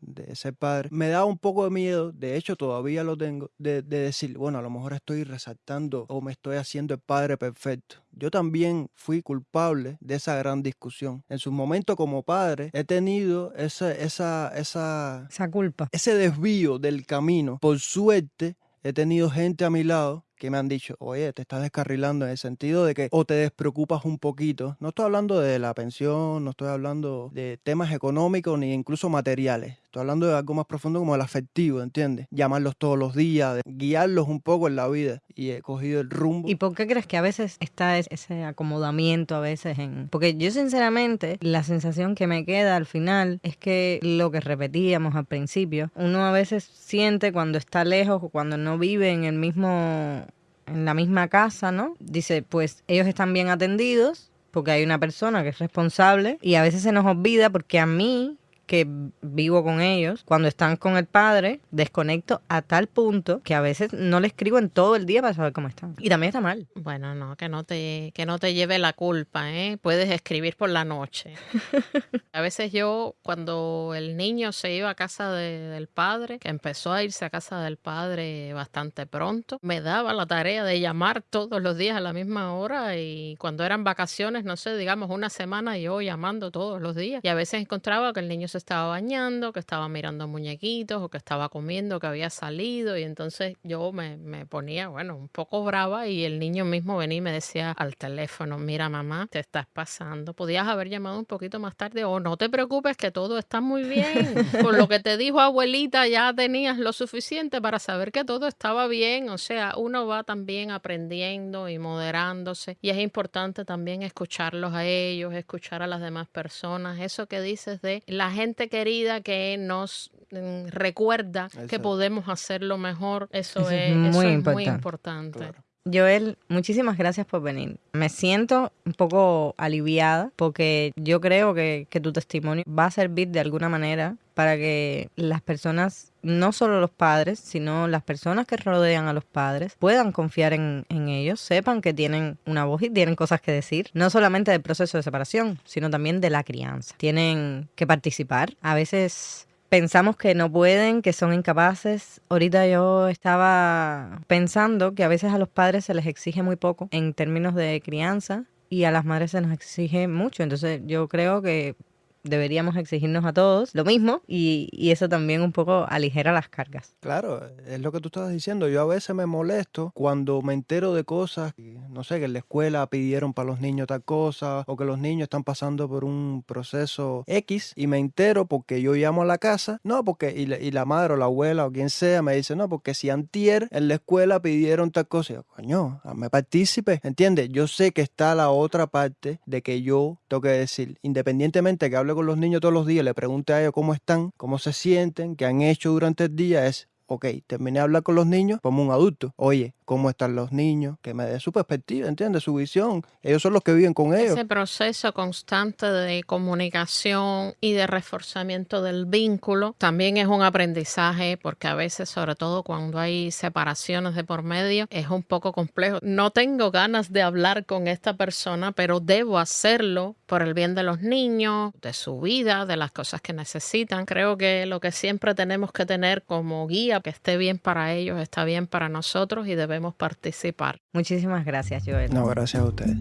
de ser padre, me daba un poco de miedo, de hecho todavía lo tengo, de, de decir, bueno, a lo mejor estoy resaltando o me estoy haciendo el padre perfecto. Yo también fui culpable de esa gran discusión. En su momento como padre he tenido esa, esa, esa, Esa culpa. ese desvío del camino. Por suerte, he tenido gente a mi lado que me han dicho, oye, te estás descarrilando en el sentido de que o te despreocupas un poquito. No estoy hablando de la pensión, no estoy hablando de temas económicos ni incluso materiales. Estoy hablando de algo más profundo como el afectivo, ¿entiendes? Llamarlos todos los días, guiarlos un poco en la vida. Y he cogido el rumbo. ¿Y por qué crees que a veces está es- ese acomodamiento a veces en...? Porque yo sinceramente la sensación que me queda al final es que lo que repetíamos al principio, uno a veces siente cuando está lejos o cuando no vive en el mismo en la misma casa, ¿no? Dice, pues ellos están bien atendidos porque hay una persona que es responsable y a veces se nos olvida porque a mí que vivo con ellos, cuando están con el padre, desconecto a tal punto que a veces no le escribo en todo el día para saber cómo están. Y también está mal. Bueno, no, que no te, que no te lleve la culpa, ¿eh? Puedes escribir por la noche. a veces yo, cuando el niño se iba a casa de- del padre, que empezó a irse a casa del padre bastante pronto, me daba la tarea de llamar todos los días a la misma hora y cuando eran vacaciones, no sé, digamos una semana, yo llamando todos los días. Y a veces encontraba que el niño se estaba bañando, que estaba mirando muñequitos o que estaba comiendo, que había salido y entonces yo me, me ponía, bueno, un poco brava y el niño mismo venía y me decía al teléfono, mira mamá, te estás pasando, podías haber llamado un poquito más tarde o no te preocupes que todo está muy bien. Con lo que te dijo abuelita ya tenías lo suficiente para saber que todo estaba bien, o sea, uno va también aprendiendo y moderándose y es importante también escucharlos a ellos, escuchar a las demás personas, eso que dices de la gente querida que nos mm, recuerda que podemos hacerlo mejor, eso, Eso es es, eso muy es importante. muy importante. Claro. Joel, muchísimas gracias por venir. Me siento un poco aliviada porque yo creo que, tu testimonio va a servir de alguna manera para que las personas, no solo los padres, sino las personas que rodean a los padres, puedan confiar en ellos, sepan que tienen una voz y tienen cosas que decir, no solamente del proceso de separación, sino también de la crianza. Tienen que participar. A veces pensamos que no pueden, que son incapaces. Ahorita yo estaba pensando que a veces a los padres se les exige muy poco en términos de crianza y a las madres se nos exige mucho. Entonces yo creo que deberíamos exigirnos a todos lo mismo y, y eso también un poco aligera las cargas. Claro, es lo que tú estabas diciendo. Yo a veces me molesto cuando me entero de cosas, no sé, que en la escuela pidieron para los niños tal cosa, o que los niños están pasando por un proceso X, y me entero porque yo llamo a la casa, no, porque, y la, y la madre o la abuela o quien sea me dice, no, porque si antier en la escuela pidieron tal cosa, yo, coño, me partícipe, ¿entiendes? Yo sé que está la otra parte de que yo tengo que decir, independientemente que hable con los niños todos los días, le pregunte a ellos cómo están, cómo se sienten, qué han hecho durante el día, es ok, terminé de hablar con los niños como un adulto. Oye, ¿cómo están los niños? Que me dé su perspectiva, ¿entiendes? Su visión. Ellos son los que viven con ellos. Ese proceso constante de comunicación y de reforzamiento del vínculo también es un aprendizaje porque a veces, sobre todo cuando hay separaciones de por medio, es un poco complejo. No tengo ganas de hablar con esta persona, pero debo hacerlo por el bien de los niños, de su vida, de las cosas que necesitan. Creo que lo que siempre tenemos que tener como guía, que esté bien para ellos, está bien para nosotros y debemos participar. Muchísimas gracias, Joel. No, gracias a ustedes.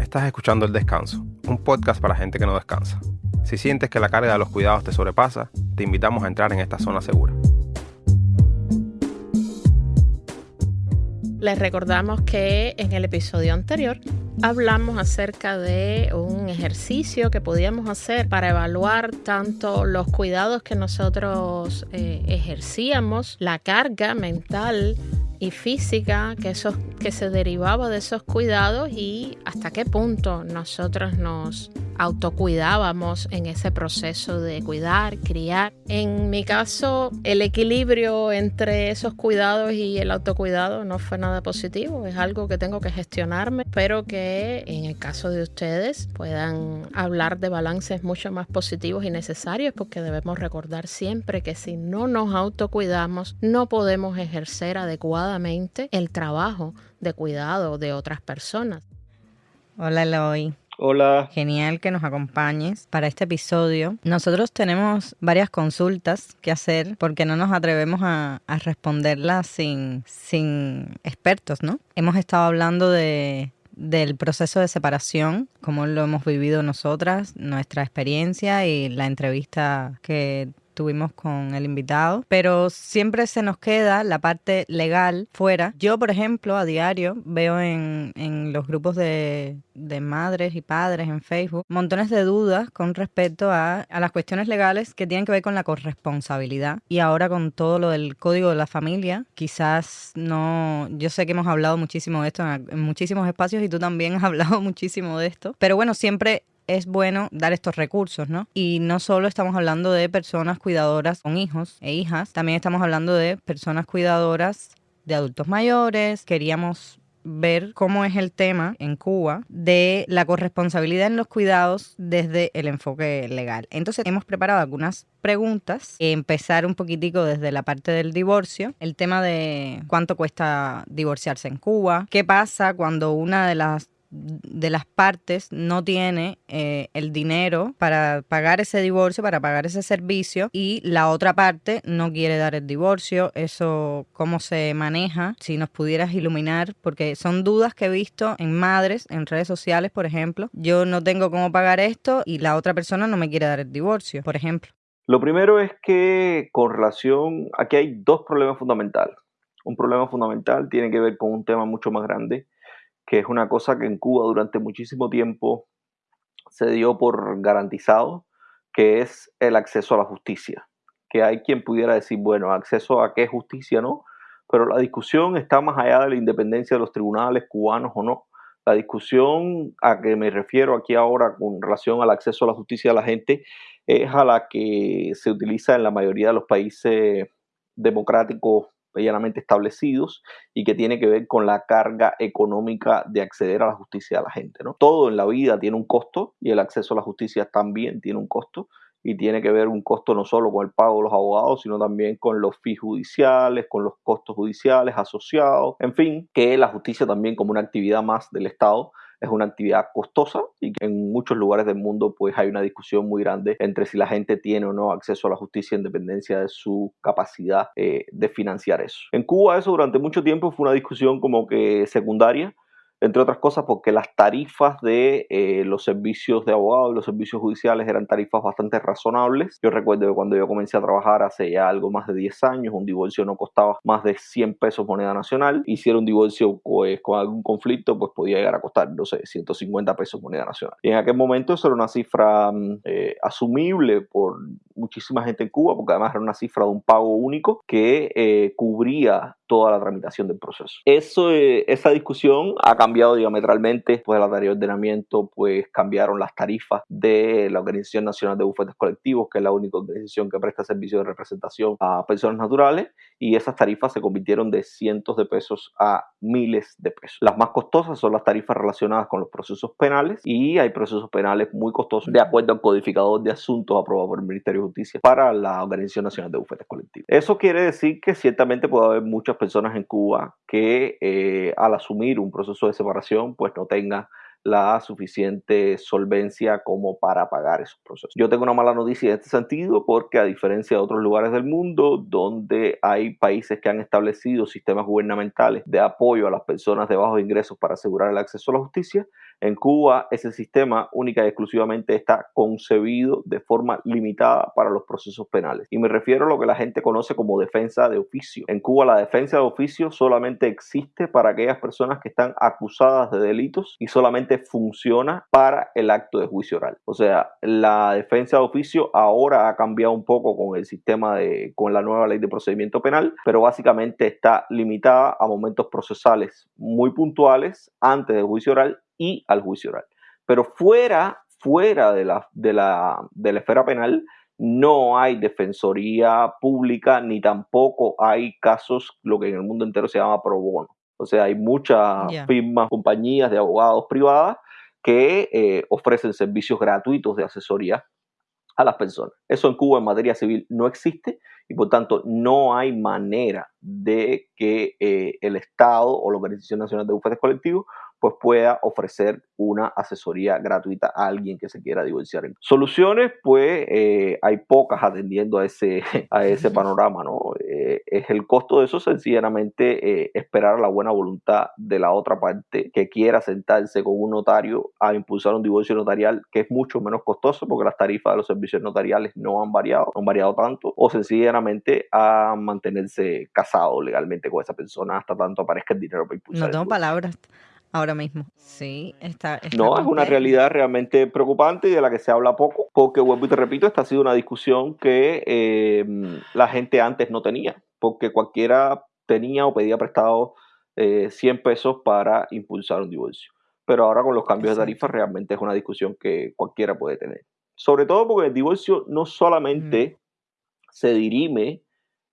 Estás escuchando El Descanso, un podcast para gente que no descansa. Si sientes que la carga de los cuidados te sobrepasa, te invitamos a entrar en esta zona segura. Les recordamos que en el episodio anterior hablamos acerca de un ejercicio que podíamos hacer para evaluar tanto los cuidados que nosotros eh, ejercíamos, la carga mental y física que, esos, que se derivaba de esos cuidados y hasta qué punto nosotros nos autocuidábamos en ese proceso de cuidar, criar. En mi caso, el equilibrio entre esos cuidados y el autocuidado no fue nada positivo, es algo que tengo que gestionarme. Espero que en el caso de ustedes puedan hablar de balances mucho más positivos y necesarios porque debemos recordar siempre que si no nos autocuidamos no podemos ejercer adecuadamente el trabajo de cuidado de otras personas. Hola, Eloy. Hola. Genial que nos acompañes para este episodio. Nosotros tenemos varias consultas que hacer porque no nos atrevemos a, responderlas sin, sin expertos, ¿no? Hemos estado hablando de, del proceso de separación, cómo lo hemos vivido nosotras, nuestra experiencia y la entrevista que tuvimos con el invitado, pero siempre se nos queda la parte legal fuera. Yo, por ejemplo, a diario veo en, en los grupos de, de madres y padres en Facebook montones de dudas con respecto a, a las cuestiones legales que tienen que ver con la corresponsabilidad. Y ahora con todo lo del código de la familia, quizás no, yo sé que hemos hablado muchísimo de esto en, en muchísimos espacios y tú también has hablado muchísimo de esto, pero bueno, siempre es bueno dar estos recursos, ¿no? Y no solo estamos hablando de personas cuidadoras con hijos e hijas, también estamos hablando de personas cuidadoras de adultos mayores. Queríamos ver cómo es el tema en Cuba de la corresponsabilidad en los cuidados desde el enfoque legal. Entonces hemos preparado algunas preguntas, empezar un poquitico desde la parte del divorcio, el tema de cuánto cuesta divorciarse en Cuba, qué pasa cuando una de las de las partes no tiene eh, el dinero para pagar ese divorcio, para pagar ese servicio y la otra parte no quiere dar el divorcio, eso cómo se maneja, si nos pudieras iluminar, porque son dudas que he visto en madres, en redes sociales, por ejemplo, yo no tengo cómo pagar esto y la otra persona no me quiere dar el divorcio, por ejemplo. Lo primero es que con relación, aquí hay dos problemas fundamentales. Un problema fundamental tiene que ver con un tema mucho más grande, que es una cosa que en Cuba durante muchísimo tiempo se dio por garantizado, que es el acceso a la justicia. Que hay quien pudiera decir, bueno, acceso a qué justicia no, pero la discusión está más allá de la independencia de los tribunales cubanos o no. La discusión a que me refiero aquí ahora con relación al acceso a la justicia de la gente es a la que se utiliza en la mayoría de los países democráticos medianamente establecidos y que tiene que ver con la carga económica de acceder a la justicia de la gente. ¿no? Todo en la vida tiene un costo y el acceso a la justicia también tiene un costo y tiene que ver un costo no solo con el pago de los abogados, sino también con los fees judiciales, con los costos judiciales asociados, en fin, que la justicia también como una actividad más del Estado es una actividad costosa y que en muchos lugares del mundo pues hay una discusión muy grande entre si la gente tiene o no acceso a la justicia en dependencia de su capacidad eh, de financiar eso. En Cuba eso durante mucho tiempo fue una discusión como que secundaria entre otras cosas porque las tarifas de eh, los servicios de abogados y los servicios judiciales eran tarifas bastante razonables. Yo recuerdo que cuando yo comencé a trabajar hace ya algo más de 10 años, un divorcio no costaba más de 100 pesos moneda nacional y si era un divorcio pues, con algún conflicto, pues podía llegar a costar, no sé, 150 pesos moneda nacional. Y en aquel momento eso era una cifra mm, eh, asumible por muchísima gente en Cuba, porque además era una cifra de un pago único que eh, cubría toda la tramitación del proceso. Eso, eh, esa discusión ha cambiado diametralmente después del anterior ordenamiento, pues cambiaron las tarifas de la Organización Nacional de Bufetes Colectivos, que es la única organización que presta servicio de representación a personas naturales, y esas tarifas se convirtieron de cientos de pesos a miles de pesos. Las más costosas son las tarifas relacionadas con los procesos penales y hay procesos penales muy costosos de acuerdo al codificador de asuntos aprobado por el Ministerio de Justicia para la Organización Nacional de Bufetes Colectivos. Eso quiere decir que ciertamente puede haber muchas personas en Cuba que eh, al asumir un proceso de separación pues no tengan la suficiente solvencia como para pagar esos procesos. Yo tengo una mala noticia en este sentido porque a diferencia de otros lugares del mundo donde hay países que han establecido sistemas gubernamentales de apoyo a las personas de bajos ingresos para asegurar el acceso a la justicia, en Cuba ese sistema única y exclusivamente está concebido de forma limitada para los procesos penales. Y me refiero a lo que la gente conoce como defensa de oficio. En Cuba la defensa de oficio solamente existe para aquellas personas que están acusadas de delitos y solamente funciona para el acto de juicio oral. O sea, la defensa de oficio ahora ha cambiado un poco con el sistema de, con la nueva ley de procedimiento penal, pero básicamente está limitada a momentos procesales muy puntuales antes del juicio oral y al juicio oral. Pero fuera, fuera de la, de la, de la esfera penal, no hay defensoría pública ni tampoco hay casos, lo que en el mundo entero se llama pro bono. O sea, hay muchas Ya. firmas, compañías de abogados privadas que eh, ofrecen servicios gratuitos de asesoría a las personas. Eso en Cuba en materia civil no existe y por tanto no hay manera de que eh, el Estado o la Organización Nacional de Bufetes Colectivos pues pueda ofrecer una asesoría gratuita a alguien que se quiera divorciar. Soluciones, pues eh, hay pocas atendiendo a ese, a ese panorama, ¿no? Eh, es el costo de eso sencillamente eh, esperar la buena voluntad de la otra parte que quiera sentarse con un notario a impulsar un divorcio notarial que es mucho menos costoso porque las tarifas de los servicios notariales no han variado, no han variado tanto, o sencillamente a mantenerse casado legalmente con esa persona hasta tanto aparezca el dinero para impulsar. No tengo palabras ahora mismo. Sí, está. está No, es una realidad realmente preocupante y de la que se habla poco, porque vuelvo y te repito, esta ha sido una discusión que eh, la gente antes no tenía, porque cualquiera tenía o pedía prestado eh, 100 pesos para impulsar un divorcio. Pero ahora con los cambios de tarifas realmente es una discusión que cualquiera puede tener. Sobre todo porque el divorcio no solamente se dirime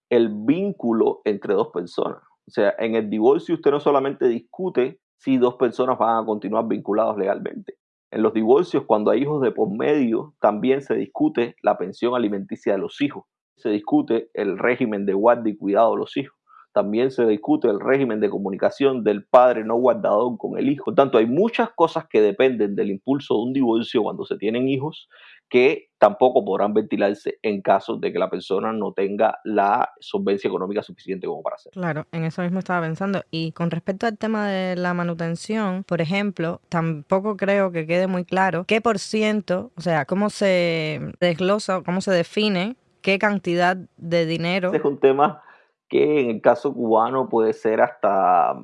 el vínculo entre dos personas. O sea, en el divorcio usted no solamente discute si dos personas van a continuar vinculados legalmente. En los divorcios, cuando hay hijos de por medio, también se discute la pensión alimenticia de los hijos. Se discute el régimen de guardia y cuidado de los hijos. También se discute el régimen de comunicación del padre no guardador con el hijo. Por tanto, hay muchas cosas que dependen del impulso de un divorcio cuando se tienen hijos que tampoco podrán ventilarse en caso de que la persona no tenga la solvencia económica suficiente como para hacerlo. Claro, en eso mismo estaba pensando. Y con respecto al tema de la manutención, por ejemplo, tampoco creo que quede muy claro qué por ciento, o sea, cómo se desglosa, cómo se define qué cantidad de dinero. Este es un tema que en el caso cubano puede ser hasta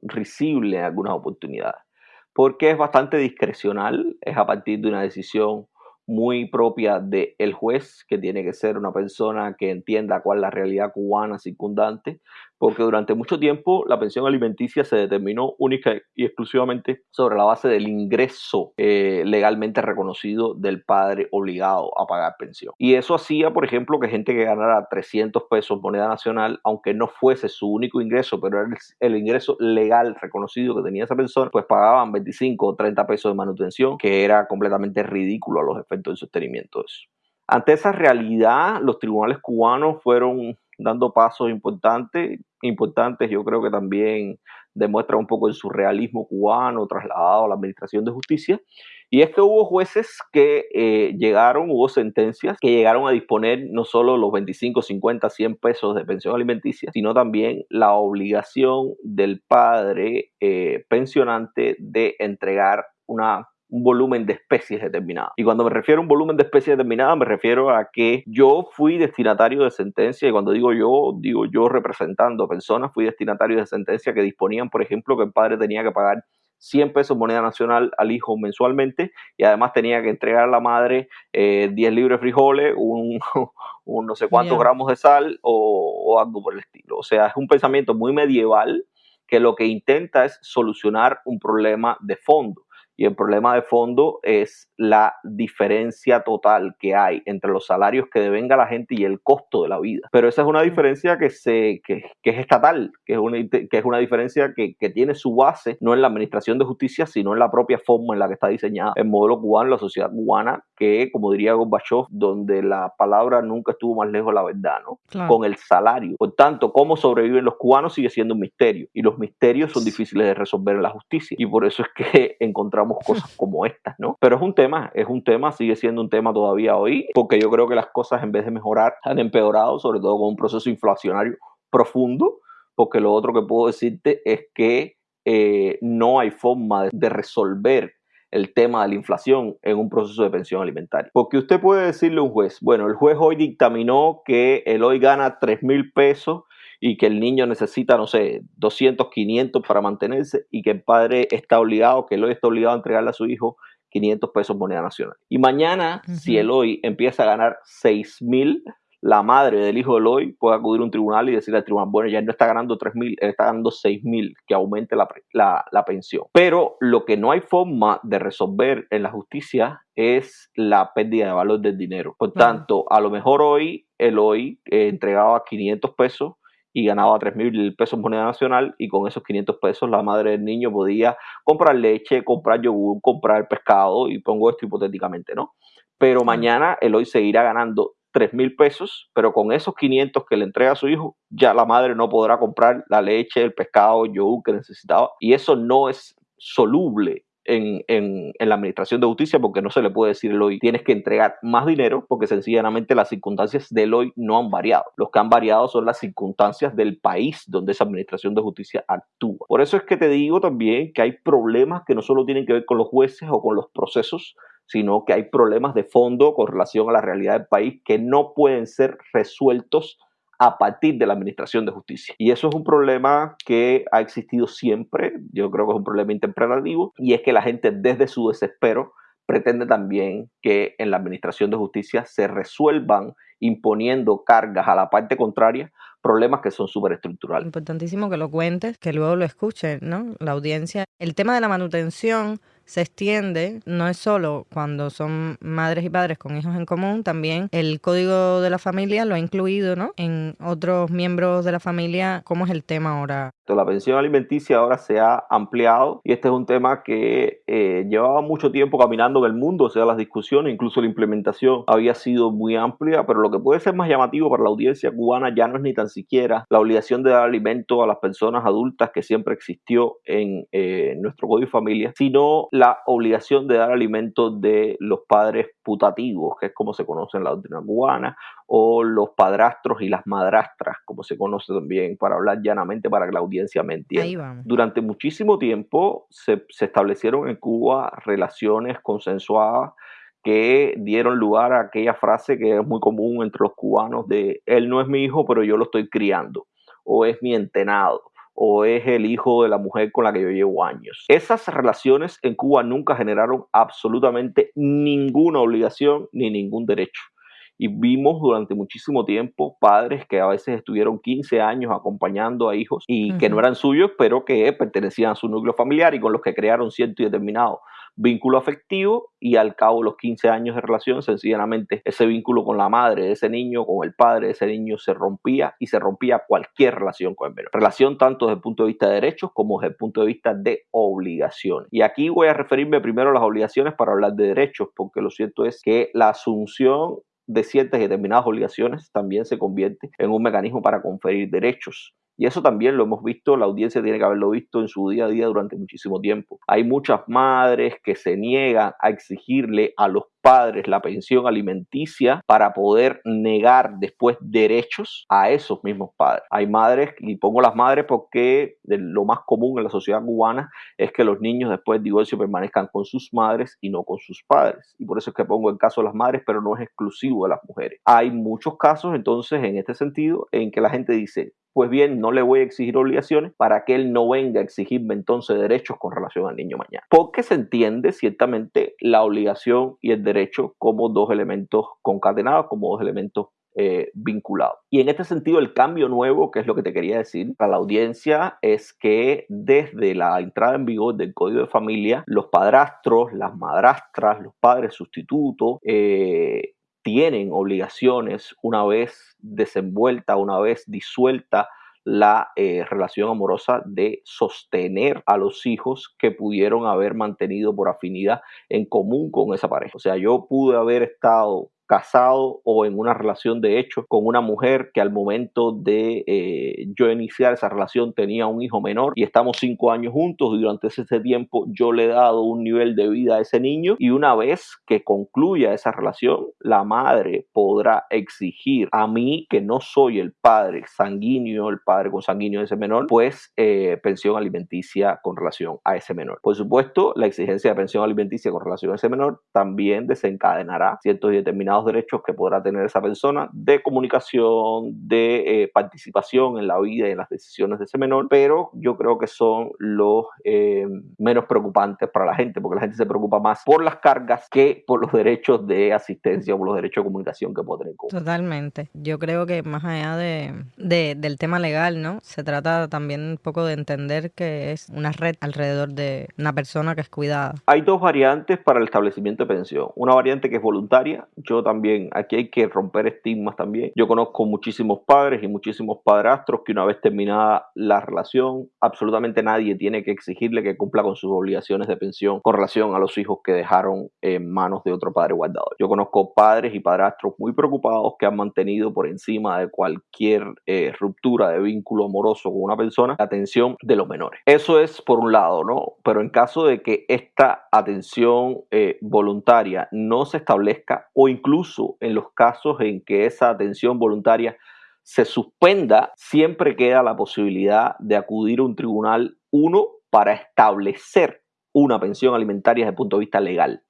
risible en algunas oportunidades, porque es bastante discrecional, es a partir de una decisión muy propia del juez, que tiene que ser una persona que entienda cuál es la realidad cubana circundante, porque durante mucho tiempo la pensión alimenticia se determinó única y exclusivamente sobre la base del ingreso eh, legalmente reconocido del padre obligado a pagar pensión. Y eso hacía, por ejemplo, que gente que ganara 300 pesos moneda nacional, aunque no fuese su único ingreso, pero era el, ingreso legal reconocido que tenía esa persona, pues pagaban 25 o 30 pesos de manutención, que era completamente ridículo a los efectos del sostenimiento de eso. Ante esa realidad, los tribunales cubanos fueron dando pasos importantes, importantes, yo creo que también demuestra un poco el surrealismo cubano trasladado a la administración de justicia, y es que hubo jueces que eh, llegaron, hubo sentencias que llegaron a disponer no solo los 25, 50, 100 pesos de pensión alimenticia, sino también la obligación del padre eh, pensionante de entregar una un volumen de especies determinada. Y cuando me refiero a un volumen de especies determinada, me refiero a que yo fui destinatario de sentencia, y cuando digo yo, digo yo representando personas, fui destinatario de sentencia que disponían, por ejemplo, que el padre tenía que pagar 100 pesos moneda nacional al hijo mensualmente y además tenía que entregar a la madre eh, 10 libres frijoles, un, un, no sé cuántos Yeah. gramos de sal o, o algo por el estilo. O sea, es un pensamiento muy medieval que lo que intenta es solucionar un problema de fondo. Y el problema de fondo es la diferencia total que hay entre los salarios que devenga la gente y el costo de la vida. Pero esa es una diferencia que, se, que, que es estatal, que es una, que es una diferencia que, que, tiene su base no en la administración de justicia, sino en la propia forma en la que está diseñada el modelo cubano, la sociedad cubana, que, como diría Gorbachev, donde la palabra nunca estuvo más lejos de la verdad, ¿no? Claro. Con el salario. Por tanto, cómo sobreviven los cubanos sigue siendo un misterio. Y los misterios son difíciles de resolver en la justicia. Y por eso es que encontramos cosas como estas, ¿no? Pero es un tema, es un tema, sigue siendo un tema todavía hoy, porque yo creo que las cosas en vez de mejorar han empeorado, sobre todo con un proceso inflacionario profundo, porque lo otro que puedo decirte es que eh, no hay forma de, de resolver el tema de la inflación en un proceso de pensión alimentaria. Porque usted puede decirle a un juez, bueno, el juez hoy dictaminó que el hoy gana 3 mil pesos y que el niño necesita, no sé, 200, 500 para mantenerse y que el padre está obligado, que el hoy está obligado a entregarle a su hijo 500 pesos moneda nacional. Y mañana, uh -huh. si el hoy empieza a ganar 6 mil, la madre del hijo del hoy puede acudir a un tribunal y decirle al tribunal, bueno, ya no está ganando 3 mil, él está ganando 6 mil, que aumente la, la, la, pensión. Pero lo que no hay forma de resolver en la justicia es la pérdida de valor del dinero. Por tanto, a lo mejor hoy, el hoy eh, entregaba 500 pesos y ganaba 3 mil pesos moneda nacional y con esos 500 pesos la madre del niño podía comprar leche, comprar yogur, comprar pescado y pongo esto hipotéticamente, ¿no? Pero mañana el hoy seguirá ganando 3 mil pesos, pero con esos 500 que le entrega a su hijo, ya la madre no podrá comprar la leche, el pescado, el yogur que necesitaba y eso no es soluble en, en, la administración de justicia porque no se le puede decir hoy tienes que entregar más dinero porque sencillamente las circunstancias del hoy no han variado. Los que han variado son las circunstancias del país donde esa administración de justicia actúa. Por eso es que te digo también que hay problemas que no solo tienen que ver con los jueces o con los procesos, sino que hay problemas de fondo con relación a la realidad del país que no pueden ser resueltos a partir de la Administración de Justicia. Y eso es un problema que ha existido siempre, yo creo que es un problema interpretativo, y es que la gente desde su desespero pretende también que en la Administración de Justicia se resuelvan imponiendo cargas a la parte contraria problemas que son súper estructurales. Importantísimo que lo cuentes, que luego lo escuchen, ¿no? La audiencia. El tema de la manutención se extiende, no es solo cuando son madres y padres con hijos en común, también el código de la familia lo ha incluido, ¿no? En otros miembros de la familia, ¿cómo es el tema ahora? La pensión alimenticia ahora se ha ampliado y este es un tema que eh, llevaba mucho tiempo caminando en el mundo, o sea, las discusiones, incluso la implementación había sido muy amplia, pero lo que puede ser más llamativo para la audiencia cubana ya no es ni tan siquiera la obligación de dar alimento a las personas adultas que siempre existió en eh, nuestro código de familia, sino la obligación de dar alimento de los padres putativos, que es como se conoce en la doctrina cubana, o los padrastros y las madrastras, como se conoce también, para hablar llanamente para que la audiencia me entienda. Durante muchísimo tiempo se, se establecieron en Cuba relaciones consensuadas que dieron lugar a aquella frase que es muy común entre los cubanos de él no es mi hijo, pero yo lo estoy criando, o es mi entenado o es el hijo de la mujer con la que yo llevo años. Esas relaciones en Cuba nunca generaron absolutamente ninguna obligación ni ningún derecho. Y vimos durante muchísimo tiempo padres que a veces estuvieron 15 años acompañando a hijos y uh -huh. que no eran suyos, pero que pertenecían a su núcleo familiar y con los que crearon cierto y determinado vínculo afectivo y al cabo de los 15 años de relación, sencillamente ese vínculo con la madre de ese niño, con el padre de ese niño se rompía y se rompía cualquier relación con el menor. Relación tanto desde el punto de vista de derechos como desde el punto de vista de obligaciones. Y aquí voy a referirme primero a las obligaciones para hablar de derechos, porque lo cierto es que la asunción de ciertas y determinadas obligaciones también se convierte en un mecanismo para conferir derechos. Y eso también lo hemos visto, la audiencia tiene que haberlo visto en su día a día durante muchísimo tiempo. Hay muchas madres que se niegan a exigirle a los padres la pensión alimenticia para poder negar después derechos a esos mismos padres. Hay madres, y pongo las madres porque lo más común en la sociedad cubana es que los niños después del divorcio permanezcan con sus madres y no con sus padres. Y por eso es que pongo el caso de las madres, pero no es exclusivo de las mujeres. Hay muchos casos entonces en este sentido en que la gente dice, pues bien, no le voy a exigir obligaciones para que él no venga a exigirme entonces derechos con relación al niño mañana. Porque se entiende ciertamente la obligación y el derecho como dos elementos concatenados, como dos elementos eh, vinculados. Y en este sentido, el cambio nuevo, que es lo que te quería decir para la audiencia, es que desde la entrada en vigor del Código de Familia, los padrastros, las madrastras, los padres sustitutos, eh, tienen obligaciones una vez desenvuelta, una vez disuelta la eh, relación amorosa de sostener a los hijos que pudieron haber mantenido por afinidad en común con esa pareja. O sea, yo pude haber estado casado o en una relación de hecho con una mujer que al momento de eh, yo iniciar esa relación tenía un hijo menor y estamos cinco años juntos y durante ese tiempo yo le he dado un nivel de vida a ese niño y una vez que concluya esa relación la madre podrá exigir a mí que no soy el padre sanguíneo el padre consanguíneo de ese menor pues eh, pensión alimenticia con relación a ese menor. Por supuesto la exigencia de pensión alimenticia con relación a ese menor también desencadenará ciertos y determinados derechos que podrá tener esa persona de comunicación, de eh, participación en la vida y en las decisiones de ese menor, pero yo creo que son los eh, menos preocupantes para la gente, porque la gente se preocupa más por las cargas que por los derechos de asistencia o por los derechos de comunicación que puede tener. Totalmente. Yo creo que más allá de, de, del tema legal, ¿no? Se trata también un poco de entender que es una red alrededor de una persona que es cuidada. Hay dos variantes para el establecimiento de pensión. Una variante que es voluntaria. Yo también, aquí hay que romper estigmas también. Yo conozco muchísimos padres y muchísimos padrastros que una vez terminada la relación, absolutamente nadie tiene que exigirle que cumpla con sus obligaciones de pensión con relación a los hijos que dejaron en manos de otro padre guardador. Yo conozco padres y padrastros muy preocupados que han mantenido por encima de cualquier eh, ruptura de vínculo amoroso con una persona la atención de los menores. Eso es por un lado, ¿no? Pero en caso de que esta atención eh, voluntaria no se establezca o incluso en los casos en que esa atención voluntaria se suspenda, siempre queda la posibilidad de acudir a un tribunal, uno, para establecer una pensión alimentaria desde el punto de vista legal.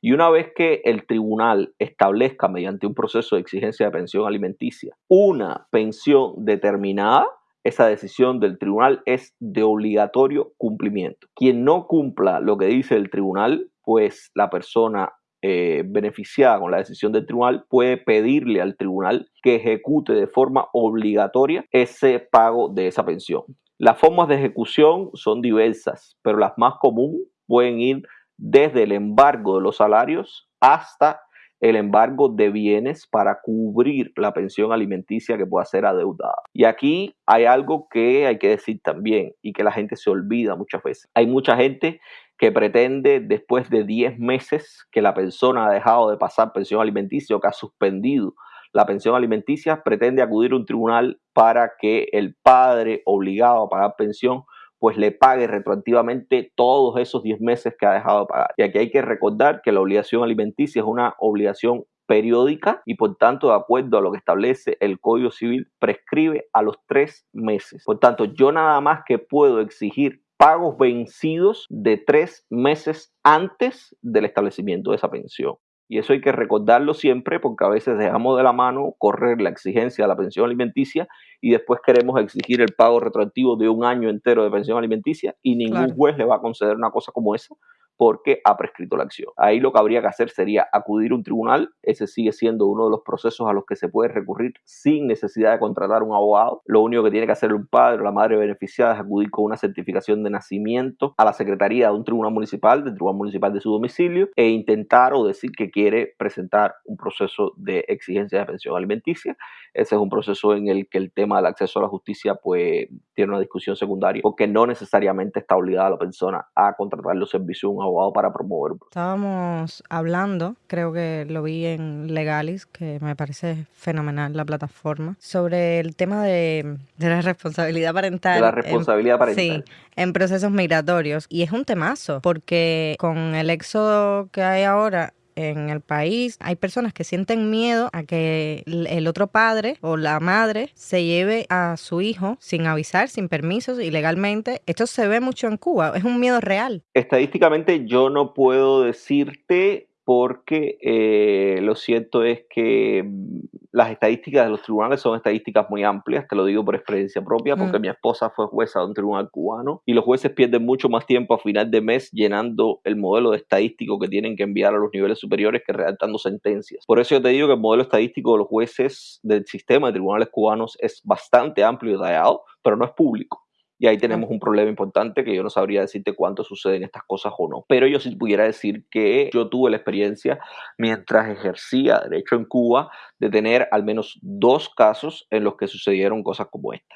Y una vez que el tribunal establezca mediante un proceso de exigencia de pensión alimenticia una pensión determinada, esa decisión del tribunal es de obligatorio cumplimiento. Quien no cumpla lo que dice el tribunal, pues la persona eh, beneficiada con la decisión del tribunal puede pedirle al tribunal que ejecute de forma obligatoria ese pago de esa pensión. Las formas de ejecución son diversas, pero las más comunes pueden ir desde el embargo de los salarios hasta el embargo de bienes para cubrir la pensión alimenticia que pueda ser adeudada. Y aquí hay algo que hay que decir también y que la gente se olvida muchas veces. Hay mucha gente que pretende después de 10 meses que la persona ha dejado de pasar pensión alimenticia o que ha suspendido la pensión alimenticia, pretende acudir a un tribunal para que el padre obligado a pagar pensión pues le pague retroactivamente todos esos 10 meses que ha dejado de pagar. Y aquí hay que recordar que la obligación alimenticia es una obligación periódica y por tanto, de acuerdo a lo que establece el Código Civil, prescribe a los tres meses. Por tanto, yo nada más que puedo exigir pagos vencidos de tres meses antes del establecimiento de esa pensión. Y eso hay que recordarlo siempre porque a veces dejamos de la mano correr la exigencia de la pensión alimenticia y después queremos exigir el pago retroactivo de un año entero de pensión alimenticia y ningún Claro. juez le va a conceder una cosa como esa porque ha prescrito la acción. Ahí lo que habría que hacer sería acudir a un tribunal, ese sigue siendo uno de los procesos a los que se puede recurrir sin necesidad de contratar un abogado. Lo único que tiene que hacer un padre o la madre beneficiada es acudir con una certificación de nacimiento a la secretaría de un tribunal municipal, del tribunal municipal de su domicilio, e intentar o decir que quiere presentar un proceso de exigencia de pensión alimenticia. Ese es un proceso en el que el tema del acceso a la justicia pues tiene una discusión secundaria porque no necesariamente está obligada la persona a contratar los servicios de un abogado para promover. Estábamos hablando, creo que lo vi en Legalis, que me parece fenomenal la plataforma, sobre el tema de, de la responsabilidad parental. De la en- responsabilidad parental. Sí, en procesos migratorios. Y es un temazo, porque con el éxodo que hay ahora en el país, hay personas que sienten miedo a que el otro padre o la madre se lleve a su hijo sin avisar, sin permisos, ilegalmente. Esto se ve mucho en Cuba, es un miedo real. Estadísticamente yo no puedo decirte porque eh, lo cierto es que las estadísticas de los tribunales son estadísticas muy amplias, te lo digo por experiencia propia, porque Mm. mi esposa fue jueza de un tribunal cubano y los jueces pierden mucho más tiempo a final de mes llenando el modelo de estadístico que tienen que enviar a los niveles superiores que redactando sentencias. Por eso yo te digo que el modelo estadístico de los jueces del sistema de tribunales cubanos es bastante amplio y detallado, pero no es público. Y ahí tenemos un problema importante que yo no sabría decirte cuánto suceden estas cosas o no. Pero yo sí pudiera decir que yo tuve la experiencia mientras ejercía derecho en Cuba de tener al menos dos casos en los que sucedieron cosas como esta.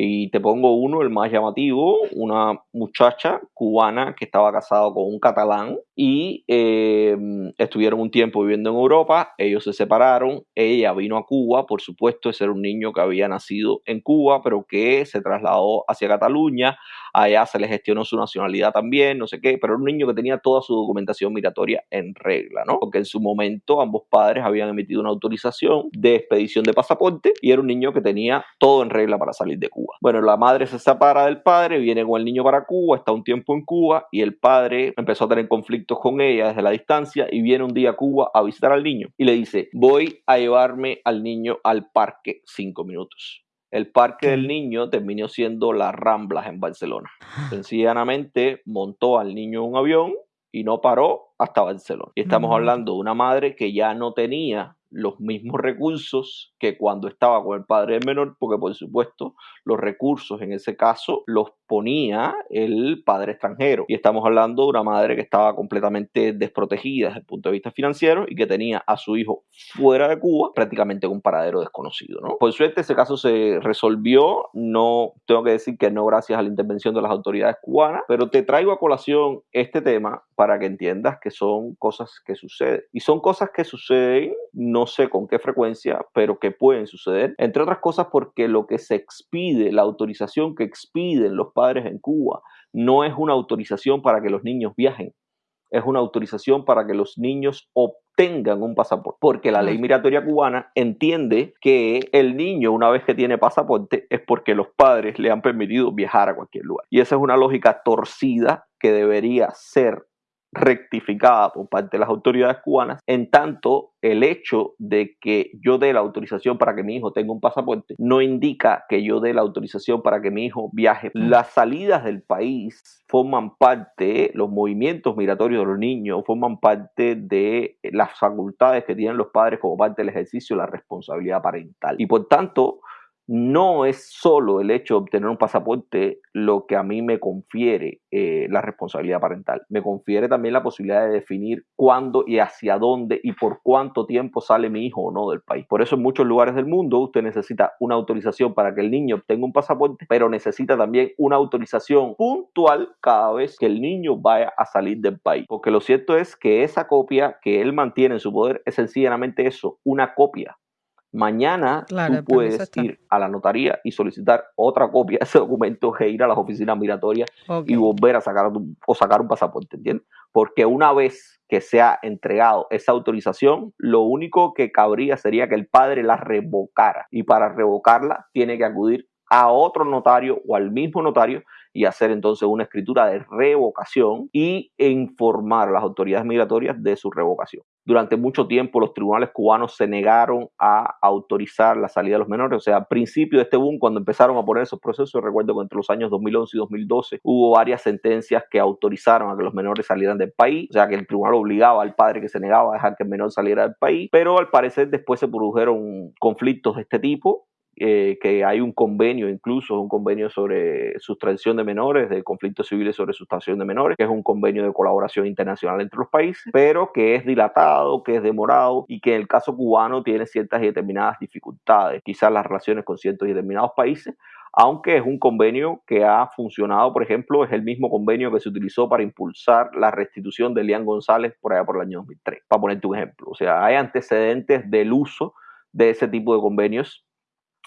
Y te pongo uno, el más llamativo, una muchacha cubana que estaba casada con un catalán y eh, estuvieron un tiempo viviendo en Europa, ellos se separaron, ella vino a Cuba, por supuesto, ese era un niño que había nacido en Cuba, pero que se trasladó hacia Cataluña, allá se le gestionó su nacionalidad también, no sé qué, pero era un niño que tenía toda su documentación migratoria en regla, ¿no? Porque en su momento ambos padres habían emitido una autorización de expedición de pasaporte y era un niño que tenía todo en regla para salir de Cuba. Bueno, la madre se separa del padre, viene con el niño para Cuba, está un tiempo en Cuba y el padre empezó a tener conflictos con ella desde la distancia y viene un día a Cuba a visitar al niño y le dice, voy a llevarme al niño al parque cinco minutos. El parque del niño terminó siendo las Ramblas en Barcelona. Sencillamente montó al niño en un avión y no paró hasta Barcelona. Y estamos No. hablando de una madre que ya no tenía los mismos recursos que cuando estaba con el padre menor, porque por supuesto los recursos en ese caso los ponía el padre extranjero. Y estamos hablando de una madre que estaba completamente desprotegida desde el punto de vista financiero y que tenía a su hijo fuera de Cuba, prácticamente un paradero desconocido. ¿no? Por suerte ese caso se resolvió, no tengo que decir que no gracias a la intervención de las autoridades cubanas, pero te traigo a colación este tema para que entiendas que son cosas que suceden. Y son cosas que suceden, no sé con qué frecuencia, pero que pueden suceder, entre otras cosas porque lo que se expide, la autorización que expiden los padres en Cuba, no es una autorización para que los niños viajen, es una autorización para que los niños obtengan un pasaporte, porque la ley migratoria cubana entiende que el niño una vez que tiene pasaporte es porque los padres le han permitido viajar a cualquier lugar. Y esa es una lógica torcida que debería ser rectificada por parte de las autoridades cubanas, en tanto el hecho de que yo dé la autorización para que mi hijo tenga un pasaporte no indica que yo dé la autorización para que mi hijo viaje. Las salidas del país forman parte, los movimientos migratorios de los niños forman parte de las facultades que tienen los padres como parte del ejercicio de la responsabilidad parental. Y por tanto, no es solo el hecho de obtener un pasaporte lo que a mí me confiere eh, la responsabilidad parental. Me confiere también la posibilidad de definir cuándo y hacia dónde y por cuánto tiempo sale mi hijo o no del país. Por eso en muchos lugares del mundo usted necesita una autorización para que el niño obtenga un pasaporte, pero necesita también una autorización puntual cada vez que el niño vaya a salir del país. Porque lo cierto es que esa copia que él mantiene en su poder es sencillamente eso, una copia Mañana Claro, tú puedes ir a la notaría y solicitar otra copia de ese documento e ir a las oficinas migratorias y volver a sacar o sacar un pasaporte, ¿entiendes? Porque una vez que se ha entregado esa autorización, lo único que cabría sería que el padre la revocara y para revocarla tiene que acudir a otro notario o al mismo notario y hacer entonces una escritura de revocación y informar a las autoridades migratorias de su revocación. Durante mucho tiempo los tribunales cubanos se negaron a autorizar la salida de los menores, o sea, al principio de este boom, cuando empezaron a poner esos procesos, recuerdo que entre los años 2011 y 2012 hubo varias sentencias que autorizaron a que los menores salieran del país, o sea, que el tribunal obligaba al padre que se negaba a dejar que el menor saliera del país, pero al parecer después se produjeron conflictos de este tipo eh, que hay un convenio, incluso un convenio sobre sustracción de menores, de conflictos civiles sobre sustracción de menores, que es un convenio de colaboración internacional entre los países, pero que es dilatado, que es demorado y que en el caso cubano tiene ciertas y determinadas dificultades, quizás las relaciones con ciertos y determinados países, aunque es un convenio que ha funcionado, por ejemplo, es el mismo convenio que se utilizó para impulsar la restitución de Elian González por allá por el año 2003, para ponerte un ejemplo. O sea, hay antecedentes del uso de ese tipo de convenios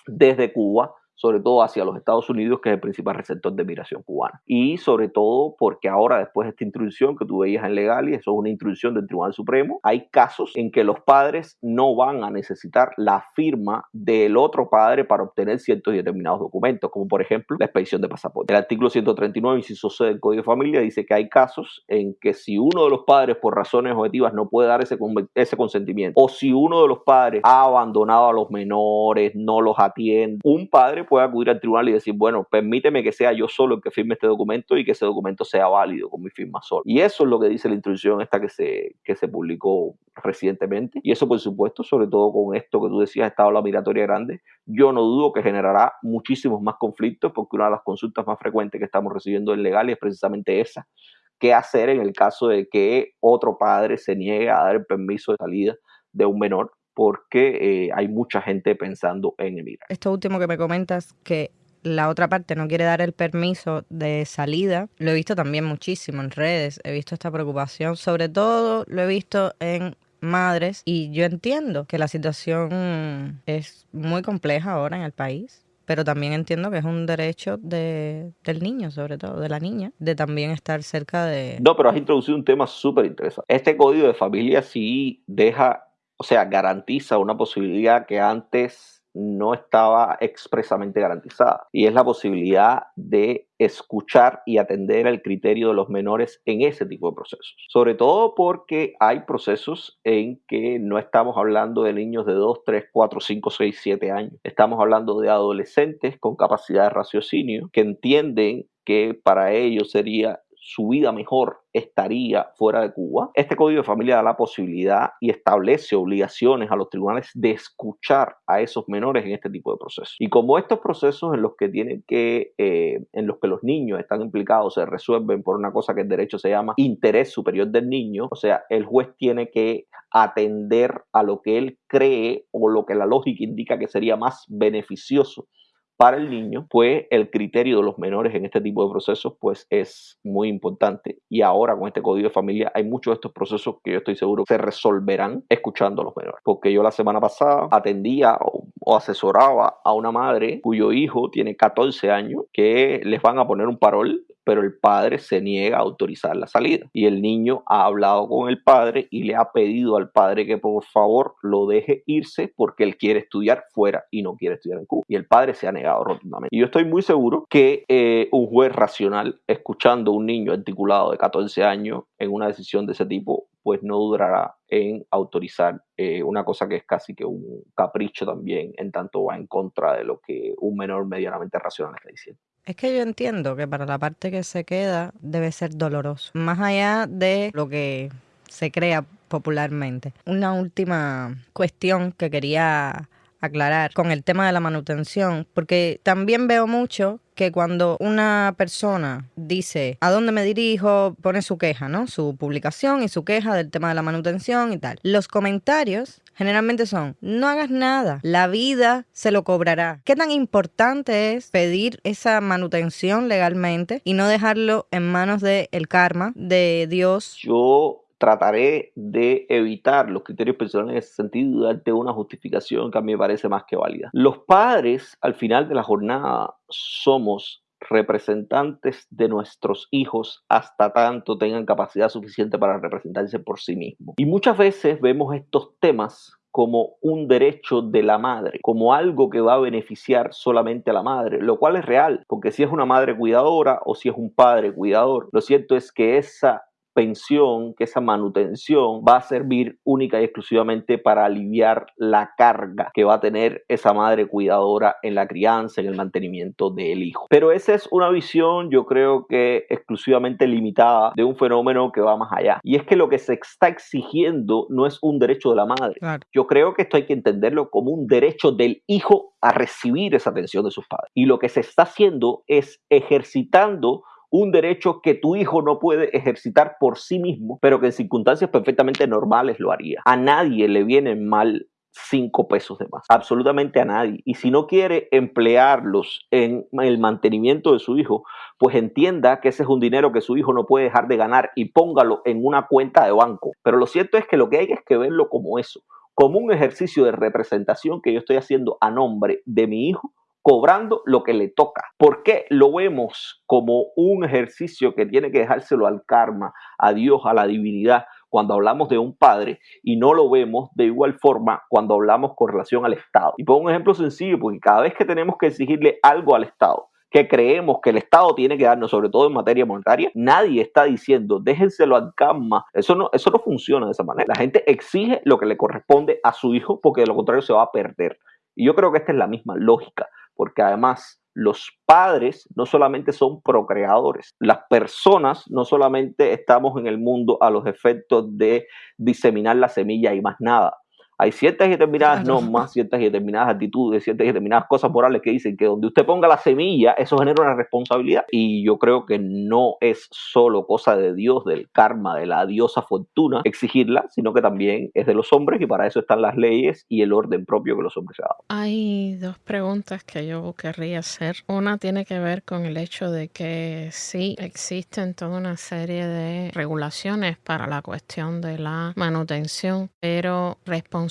desde Cuba, sobre todo hacia los Estados Unidos, que es el principal receptor de migración cubana. Y sobre todo porque ahora, después de esta introducción que tú veías en legal, y eso es una introducción del Tribunal Supremo, hay casos en que los padres no van a necesitar la firma del otro padre para obtener ciertos y determinados documentos, como por ejemplo la expedición de pasaporte. El artículo 139, inciso C del Código de Familia, dice que hay casos en que si uno de los padres, por razones objetivas, no puede dar ese, ese consentimiento, o si uno de los padres ha abandonado a los menores, no los atiende, un padre puede acudir al tribunal y decir, bueno, permíteme que sea yo solo el que firme este documento y que ese documento sea válido con mi firma solo. Y eso es lo que dice la instrucción esta que se, que se publicó recientemente. Y eso, por supuesto, sobre todo con esto que tú decías, esta ola migratoria grande, yo no dudo que generará muchísimos más conflictos porque una de las consultas más frecuentes que estamos recibiendo en legal es precisamente esa. ¿Qué hacer en el caso de que otro padre se niegue a dar el permiso de salida de un menor? Porque eh, hay mucha gente pensando en emigrar. Esto último que me comentas, que la otra parte no quiere dar el permiso de salida, lo he visto también muchísimo en redes, he visto esta preocupación, sobre todo lo he visto en madres y yo entiendo que la situación es muy compleja ahora en el país. Pero también entiendo que es un derecho de, del niño, sobre todo, de la niña, de también estar cerca de... No, pero has introducido un tema súper interesante. Este código de familia sí deja, o sea, garantiza una posibilidad que antes no estaba expresamente garantizada. Y es la posibilidad de escuchar y atender el criterio de los menores en ese tipo de procesos. Sobre todo porque hay procesos en que no estamos hablando de niños de 2, 3, 4, 5, 6, 7 años. Estamos hablando de adolescentes con capacidad de raciocinio que entienden que para ellos sería su vida mejor estaría fuera de Cuba. Este código de familia da la posibilidad y establece obligaciones a los tribunales de escuchar a esos menores en este tipo de procesos. Y como estos procesos en los que tienen que, eh, en los que los niños están implicados se resuelven por una cosa que en derecho se llama interés superior del niño, o sea, el juez tiene que atender a lo que él cree o lo que la lógica indica que sería más beneficioso para el niño, pues el criterio de los menores en este tipo de procesos pues es muy importante. Y ahora con este código de familia hay muchos de estos procesos que yo estoy seguro se resolverán escuchando a los menores. Porque yo la semana pasada atendía o, o asesoraba a una madre cuyo hijo tiene 14 años que les van a poner un parol pero el padre se niega a autorizar la salida. Y el niño ha hablado con el padre y le ha pedido al padre que por favor lo deje irse porque él quiere estudiar fuera y no quiere estudiar en Cuba. Y el padre se ha negado rotundamente. Y yo estoy muy seguro que eh, un juez racional, escuchando a un niño articulado de 14 años en una decisión de ese tipo, pues no durará en autorizar eh, una cosa que es casi que un capricho también, en tanto va en contra de lo que un menor medianamente racional está diciendo. Es que yo entiendo que para la parte que se queda debe ser doloroso, más allá de lo que se crea popularmente. Una última cuestión que quería aclarar con el tema de la manutención, porque también veo mucho que cuando una persona dice a dónde me dirijo, pone su queja, ¿no? Su publicación y su queja del tema de la manutención y tal. Los comentarios generalmente son, no hagas nada, la vida se lo cobrará. ¿Qué tan importante es pedir esa manutención legalmente y no dejarlo en manos del el karma, de Dios? Yo trataré de evitar los criterios personales en ese sentido y darte una justificación que a mí me parece más que válida. Los padres, al final de la jornada, somos representantes de nuestros hijos hasta tanto tengan capacidad suficiente para representarse por sí mismos. Y muchas veces vemos estos temas como un derecho de la madre, como algo que va a beneficiar solamente a la madre, lo cual es real, porque si es una madre cuidadora o si es un padre cuidador, lo cierto es que esa pensión, que esa manutención va a servir única y exclusivamente para aliviar la carga que va a tener esa madre cuidadora en la crianza, en el mantenimiento del hijo. Pero esa es una visión, yo creo que exclusivamente limitada de un fenómeno que va más allá. Y es que lo que se está exigiendo no es un derecho de la madre. Claro. Yo creo que esto hay que entenderlo como un derecho del hijo a recibir esa atención de sus padres. Y lo que se está haciendo es ejercitando un derecho que tu hijo no puede ejercitar por sí mismo, pero que en circunstancias perfectamente normales lo haría. A nadie le vienen mal cinco pesos de más, absolutamente a nadie. Y si no quiere emplearlos en el mantenimiento de su hijo, pues entienda que ese es un dinero que su hijo no puede dejar de ganar y póngalo en una cuenta de banco. Pero lo cierto es que lo que hay es que verlo como eso, como un ejercicio de representación que yo estoy haciendo a nombre de mi hijo cobrando lo que le toca. ¿Por qué lo vemos como un ejercicio que tiene que dejárselo al karma, a Dios, a la divinidad, cuando hablamos de un padre y no lo vemos de igual forma cuando hablamos con relación al Estado? Y pongo un ejemplo sencillo, porque cada vez que tenemos que exigirle algo al Estado, que creemos que el Estado tiene que darnos, sobre todo en materia monetaria, nadie está diciendo déjenselo al karma. Eso no, eso no funciona de esa manera. La gente exige lo que le corresponde a su hijo porque de lo contrario se va a perder. Y yo creo que esta es la misma lógica porque además los padres no solamente son procreadores, las personas no solamente estamos en el mundo a los efectos de diseminar la semilla y más nada. Hay ciertas y determinadas Claro. normas, ciertas y determinadas actitudes, ciertas y determinadas cosas morales que dicen que donde usted ponga la semilla, eso genera una responsabilidad. Y yo creo que no es solo cosa de Dios, del karma, de la diosa fortuna, exigirla, sino que también es de los hombres y para eso están las leyes y el orden propio que los hombres se han dado. Hay dos preguntas que yo querría hacer. Una tiene que ver con el hecho de que sí existen toda una serie de regulaciones para la cuestión de la manutención, pero responsabilidad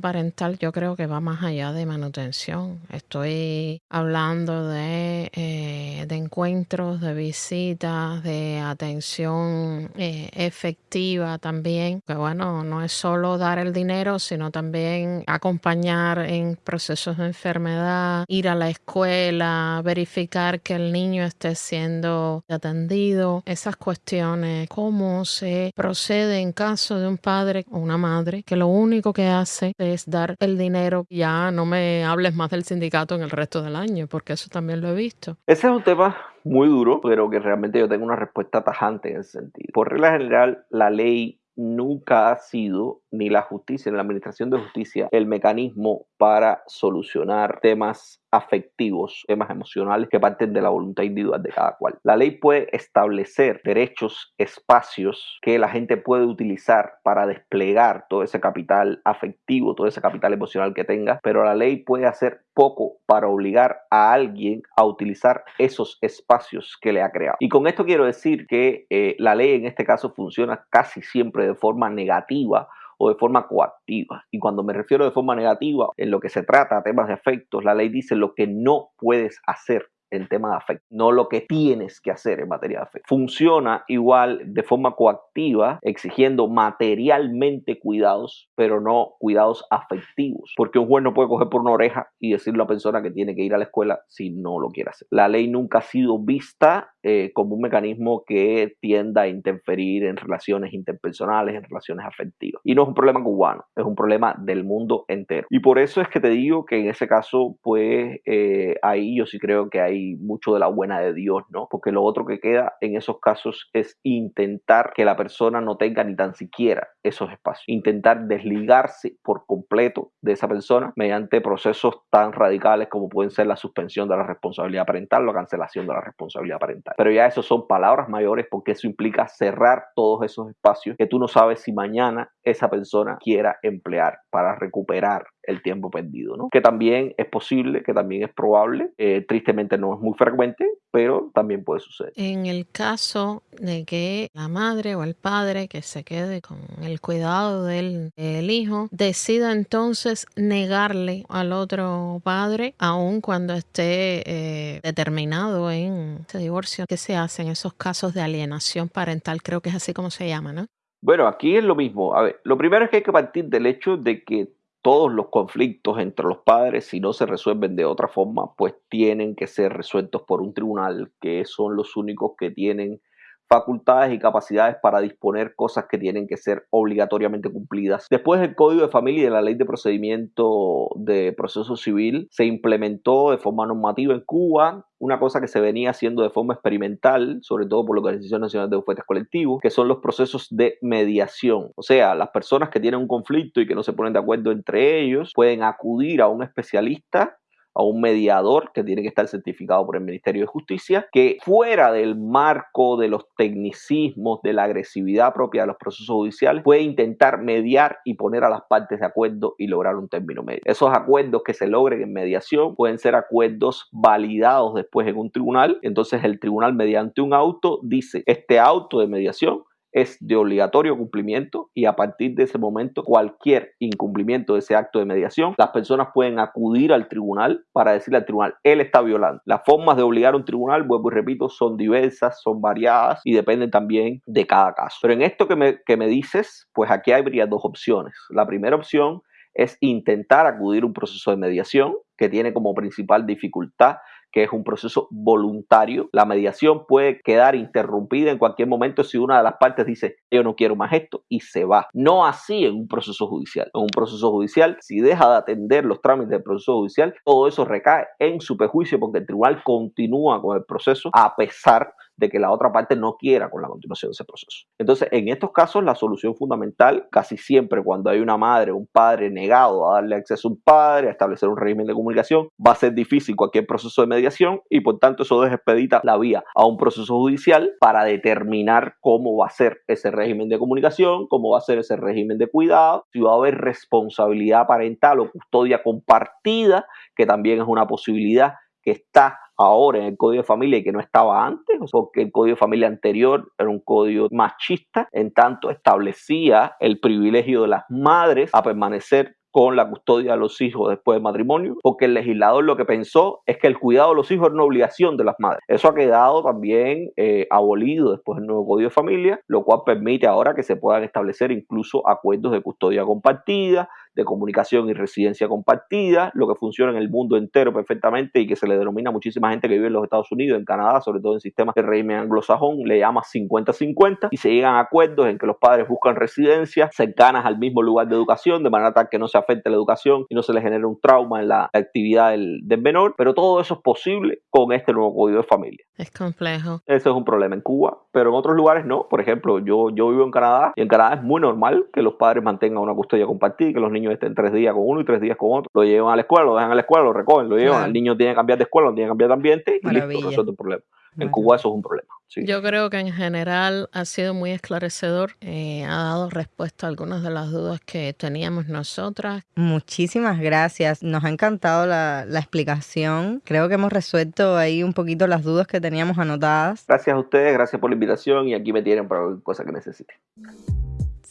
parental yo creo que va más allá de manutención. Estoy hablando de, eh, de encuentros, de visitas, de atención eh, efectiva también, que bueno, no es solo dar el dinero, sino también acompañar en procesos de enfermedad, ir a la escuela, verificar que el niño esté siendo atendido, esas cuestiones, cómo se procede en caso de un padre o una madre que lo único que es dar el dinero, ya no me hables más del sindicato en el resto del año, porque eso también lo he visto. Ese es un tema muy duro, pero que realmente yo tengo una respuesta tajante en ese sentido. Por regla general, la ley nunca ha sido, ni la justicia, ni la administración de justicia, el mecanismo para solucionar temas afectivos, temas emocionales que parten de la voluntad individual de cada cual. La ley puede establecer derechos, espacios que la gente puede utilizar para desplegar todo ese capital afectivo, todo ese capital emocional que tenga, pero la ley puede hacer poco para obligar a alguien a utilizar esos espacios que le ha creado. Y con esto quiero decir que eh, la ley en este caso funciona casi siempre de forma negativa o de forma coactiva. Y cuando me refiero de forma negativa, en lo que se trata, temas de afectos, la ley dice lo que no puedes hacer en tema de afecto, no lo que tienes que hacer en materia de afecto. Funciona igual de forma coactiva, exigiendo materialmente cuidados, pero no cuidados afectivos, porque un juez no puede coger por una oreja y decirle a la persona que tiene que ir a la escuela si no lo quiere hacer. La ley nunca ha sido vista eh, como un mecanismo que tienda a interferir en relaciones interpersonales, en relaciones afectivas. Y no es un problema cubano, es un problema del mundo entero. Y por eso es que te digo que en ese caso, pues eh, ahí yo sí creo que hay mucho de la buena de Dios, ¿no? Porque lo otro que queda en esos casos es intentar que la persona no tenga ni tan siquiera esos espacios. Intentar desligarse por completo de esa persona mediante procesos tan radicales como pueden ser la suspensión de la responsabilidad parental, la cancelación de la responsabilidad parental. Pero ya eso son palabras mayores porque eso implica cerrar todos esos espacios que tú no sabes si mañana esa persona quiera emplear para recuperar el tiempo perdido, ¿no? Que también es posible, que también es probable, eh, tristemente no es muy frecuente, pero también puede suceder. En el caso de que la madre o el padre que se quede con el cuidado del, del hijo decida entonces negarle al otro padre, aun cuando esté eh, determinado en ese divorcio, ¿qué se hace en esos casos de alienación parental? Creo que es así como se llama, ¿no? Bueno, aquí es lo mismo. A ver, lo primero es que hay que partir del hecho de que todos los conflictos entre los padres, si no se resuelven de otra forma, pues tienen que ser resueltos por un tribunal, que son los únicos que tienen facultades y capacidades para disponer cosas que tienen que ser obligatoriamente cumplidas. Después del Código de Familia y de la Ley de Procedimiento de Proceso Civil se implementó de forma normativa en Cuba una cosa que se venía haciendo de forma experimental, sobre todo por la Organización Nacional de Bufetes Colectivos, que son los procesos de mediación. O sea, las personas que tienen un conflicto y que no se ponen de acuerdo entre ellos pueden acudir a un especialista a un mediador que tiene que estar certificado por el Ministerio de Justicia, que fuera del marco de los tecnicismos, de la agresividad propia de los procesos judiciales, puede intentar mediar y poner a las partes de acuerdo y lograr un término medio. Esos acuerdos que se logren en mediación pueden ser acuerdos validados después en un tribunal, entonces el tribunal mediante un auto dice, este auto de mediación es de obligatorio cumplimiento y a partir de ese momento cualquier incumplimiento de ese acto de mediación, las personas pueden acudir al tribunal para decirle al tribunal, él está violando. Las formas de obligar a un tribunal, vuelvo y repito, son diversas, son variadas y dependen también de cada caso. Pero en esto que me, que me dices, pues aquí habría dos opciones. La primera opción es intentar acudir a un proceso de mediación que tiene como principal dificultad que es un proceso voluntario. La mediación puede quedar interrumpida en cualquier momento si una de las partes dice yo no quiero más esto y se va. No así en un proceso judicial. En un proceso judicial, si deja de atender los trámites del proceso judicial, todo eso recae en su perjuicio porque el tribunal continúa con el proceso a pesar de que la otra parte no quiera con la continuación de ese proceso. Entonces, en estos casos, la solución fundamental, casi siempre cuando hay una madre o un padre negado a darle acceso a un padre, a establecer un régimen de comunicación, va a ser difícil cualquier proceso de mediación y por tanto eso despedita la vía a un proceso judicial para determinar cómo va a ser ese régimen de comunicación, cómo va a ser ese régimen de cuidado, si va a haber responsabilidad parental o custodia compartida, que también es una posibilidad que está ahora en el Código de Familia y que no estaba antes, porque el Código de Familia anterior era un código machista, en tanto establecía el privilegio de las madres a permanecer con la custodia de los hijos después del matrimonio, porque el legislador lo que pensó es que el cuidado de los hijos era una obligación de las madres. Eso ha quedado también eh, abolido después del nuevo Código de Familia, lo cual permite ahora que se puedan establecer incluso acuerdos de custodia compartida, de comunicación y residencia compartida, lo que funciona en el mundo entero perfectamente y que se le denomina a muchísima gente que vive en los Estados Unidos, en Canadá, sobre todo en sistemas de régimen anglosajón, le llama 50-50 y se llegan a acuerdos en que los padres buscan residencias cercanas al mismo lugar de educación, de manera tal que no se afecte la educación y no se le genere un trauma en la actividad del, del menor, pero todo eso es posible con este nuevo código de familia. Es complejo. Eso es un problema en Cuba, pero en otros lugares no. Por ejemplo, yo, yo vivo en Canadá y en Canadá es muy normal que los padres mantengan una custodia compartida, que los niños estén tres días con uno y tres días con otro. Lo llevan a la escuela, lo dejan a la escuela, lo recogen, lo llevan. Claro. El niño tiene que cambiar de escuela, no tiene que cambiar de ambiente y Maravilla. listo, resuelto el problema. En. Cuba eso es un problema. sí. Yo creo que en general ha sido muy esclarecedor, eh, ha dado respuesta a algunas de las dudas que teníamos nosotras. Muchísimas gracias. Nos ha encantado la, la explicación. Creo que hemos resuelto ahí un poquito las dudas que teníamos anotadas. Gracias a ustedes, gracias por la invitación y aquí me tienen para cualquier cosa que necesiten.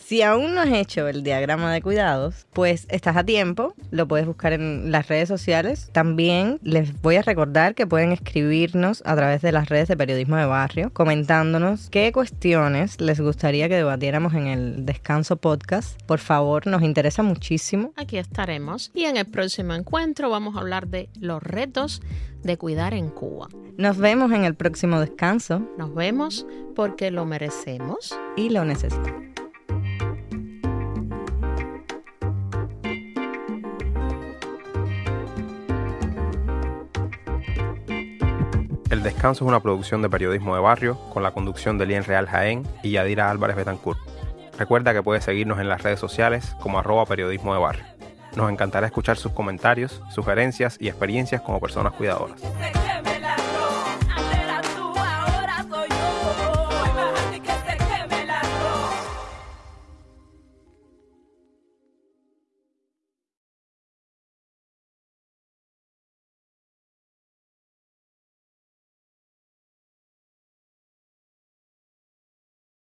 Si aún no has hecho el diagrama de cuidados, pues estás a tiempo, lo puedes buscar en las redes sociales. También les voy a recordar que pueden escribirnos a través de las redes de Periodismo de Barrio, comentándonos qué cuestiones les gustaría que debatiéramos en el Descanso Podcast. Por favor, nos interesa muchísimo. Aquí estaremos y en el próximo encuentro vamos a hablar de los retos de cuidar en Cuba. Nos vemos en el próximo descanso Nos vemos porque lo merecemos. y lo necesito. El Descanso es una producción de periodismo de barrio con la conducción de Lien Real Jaén y Yadira Álvarez Betancourt. Recuerda que puedes seguirnos en las redes sociales como arroba periodismo de barrio. Nos encantará escuchar sus comentarios, sugerencias y experiencias como personas cuidadoras.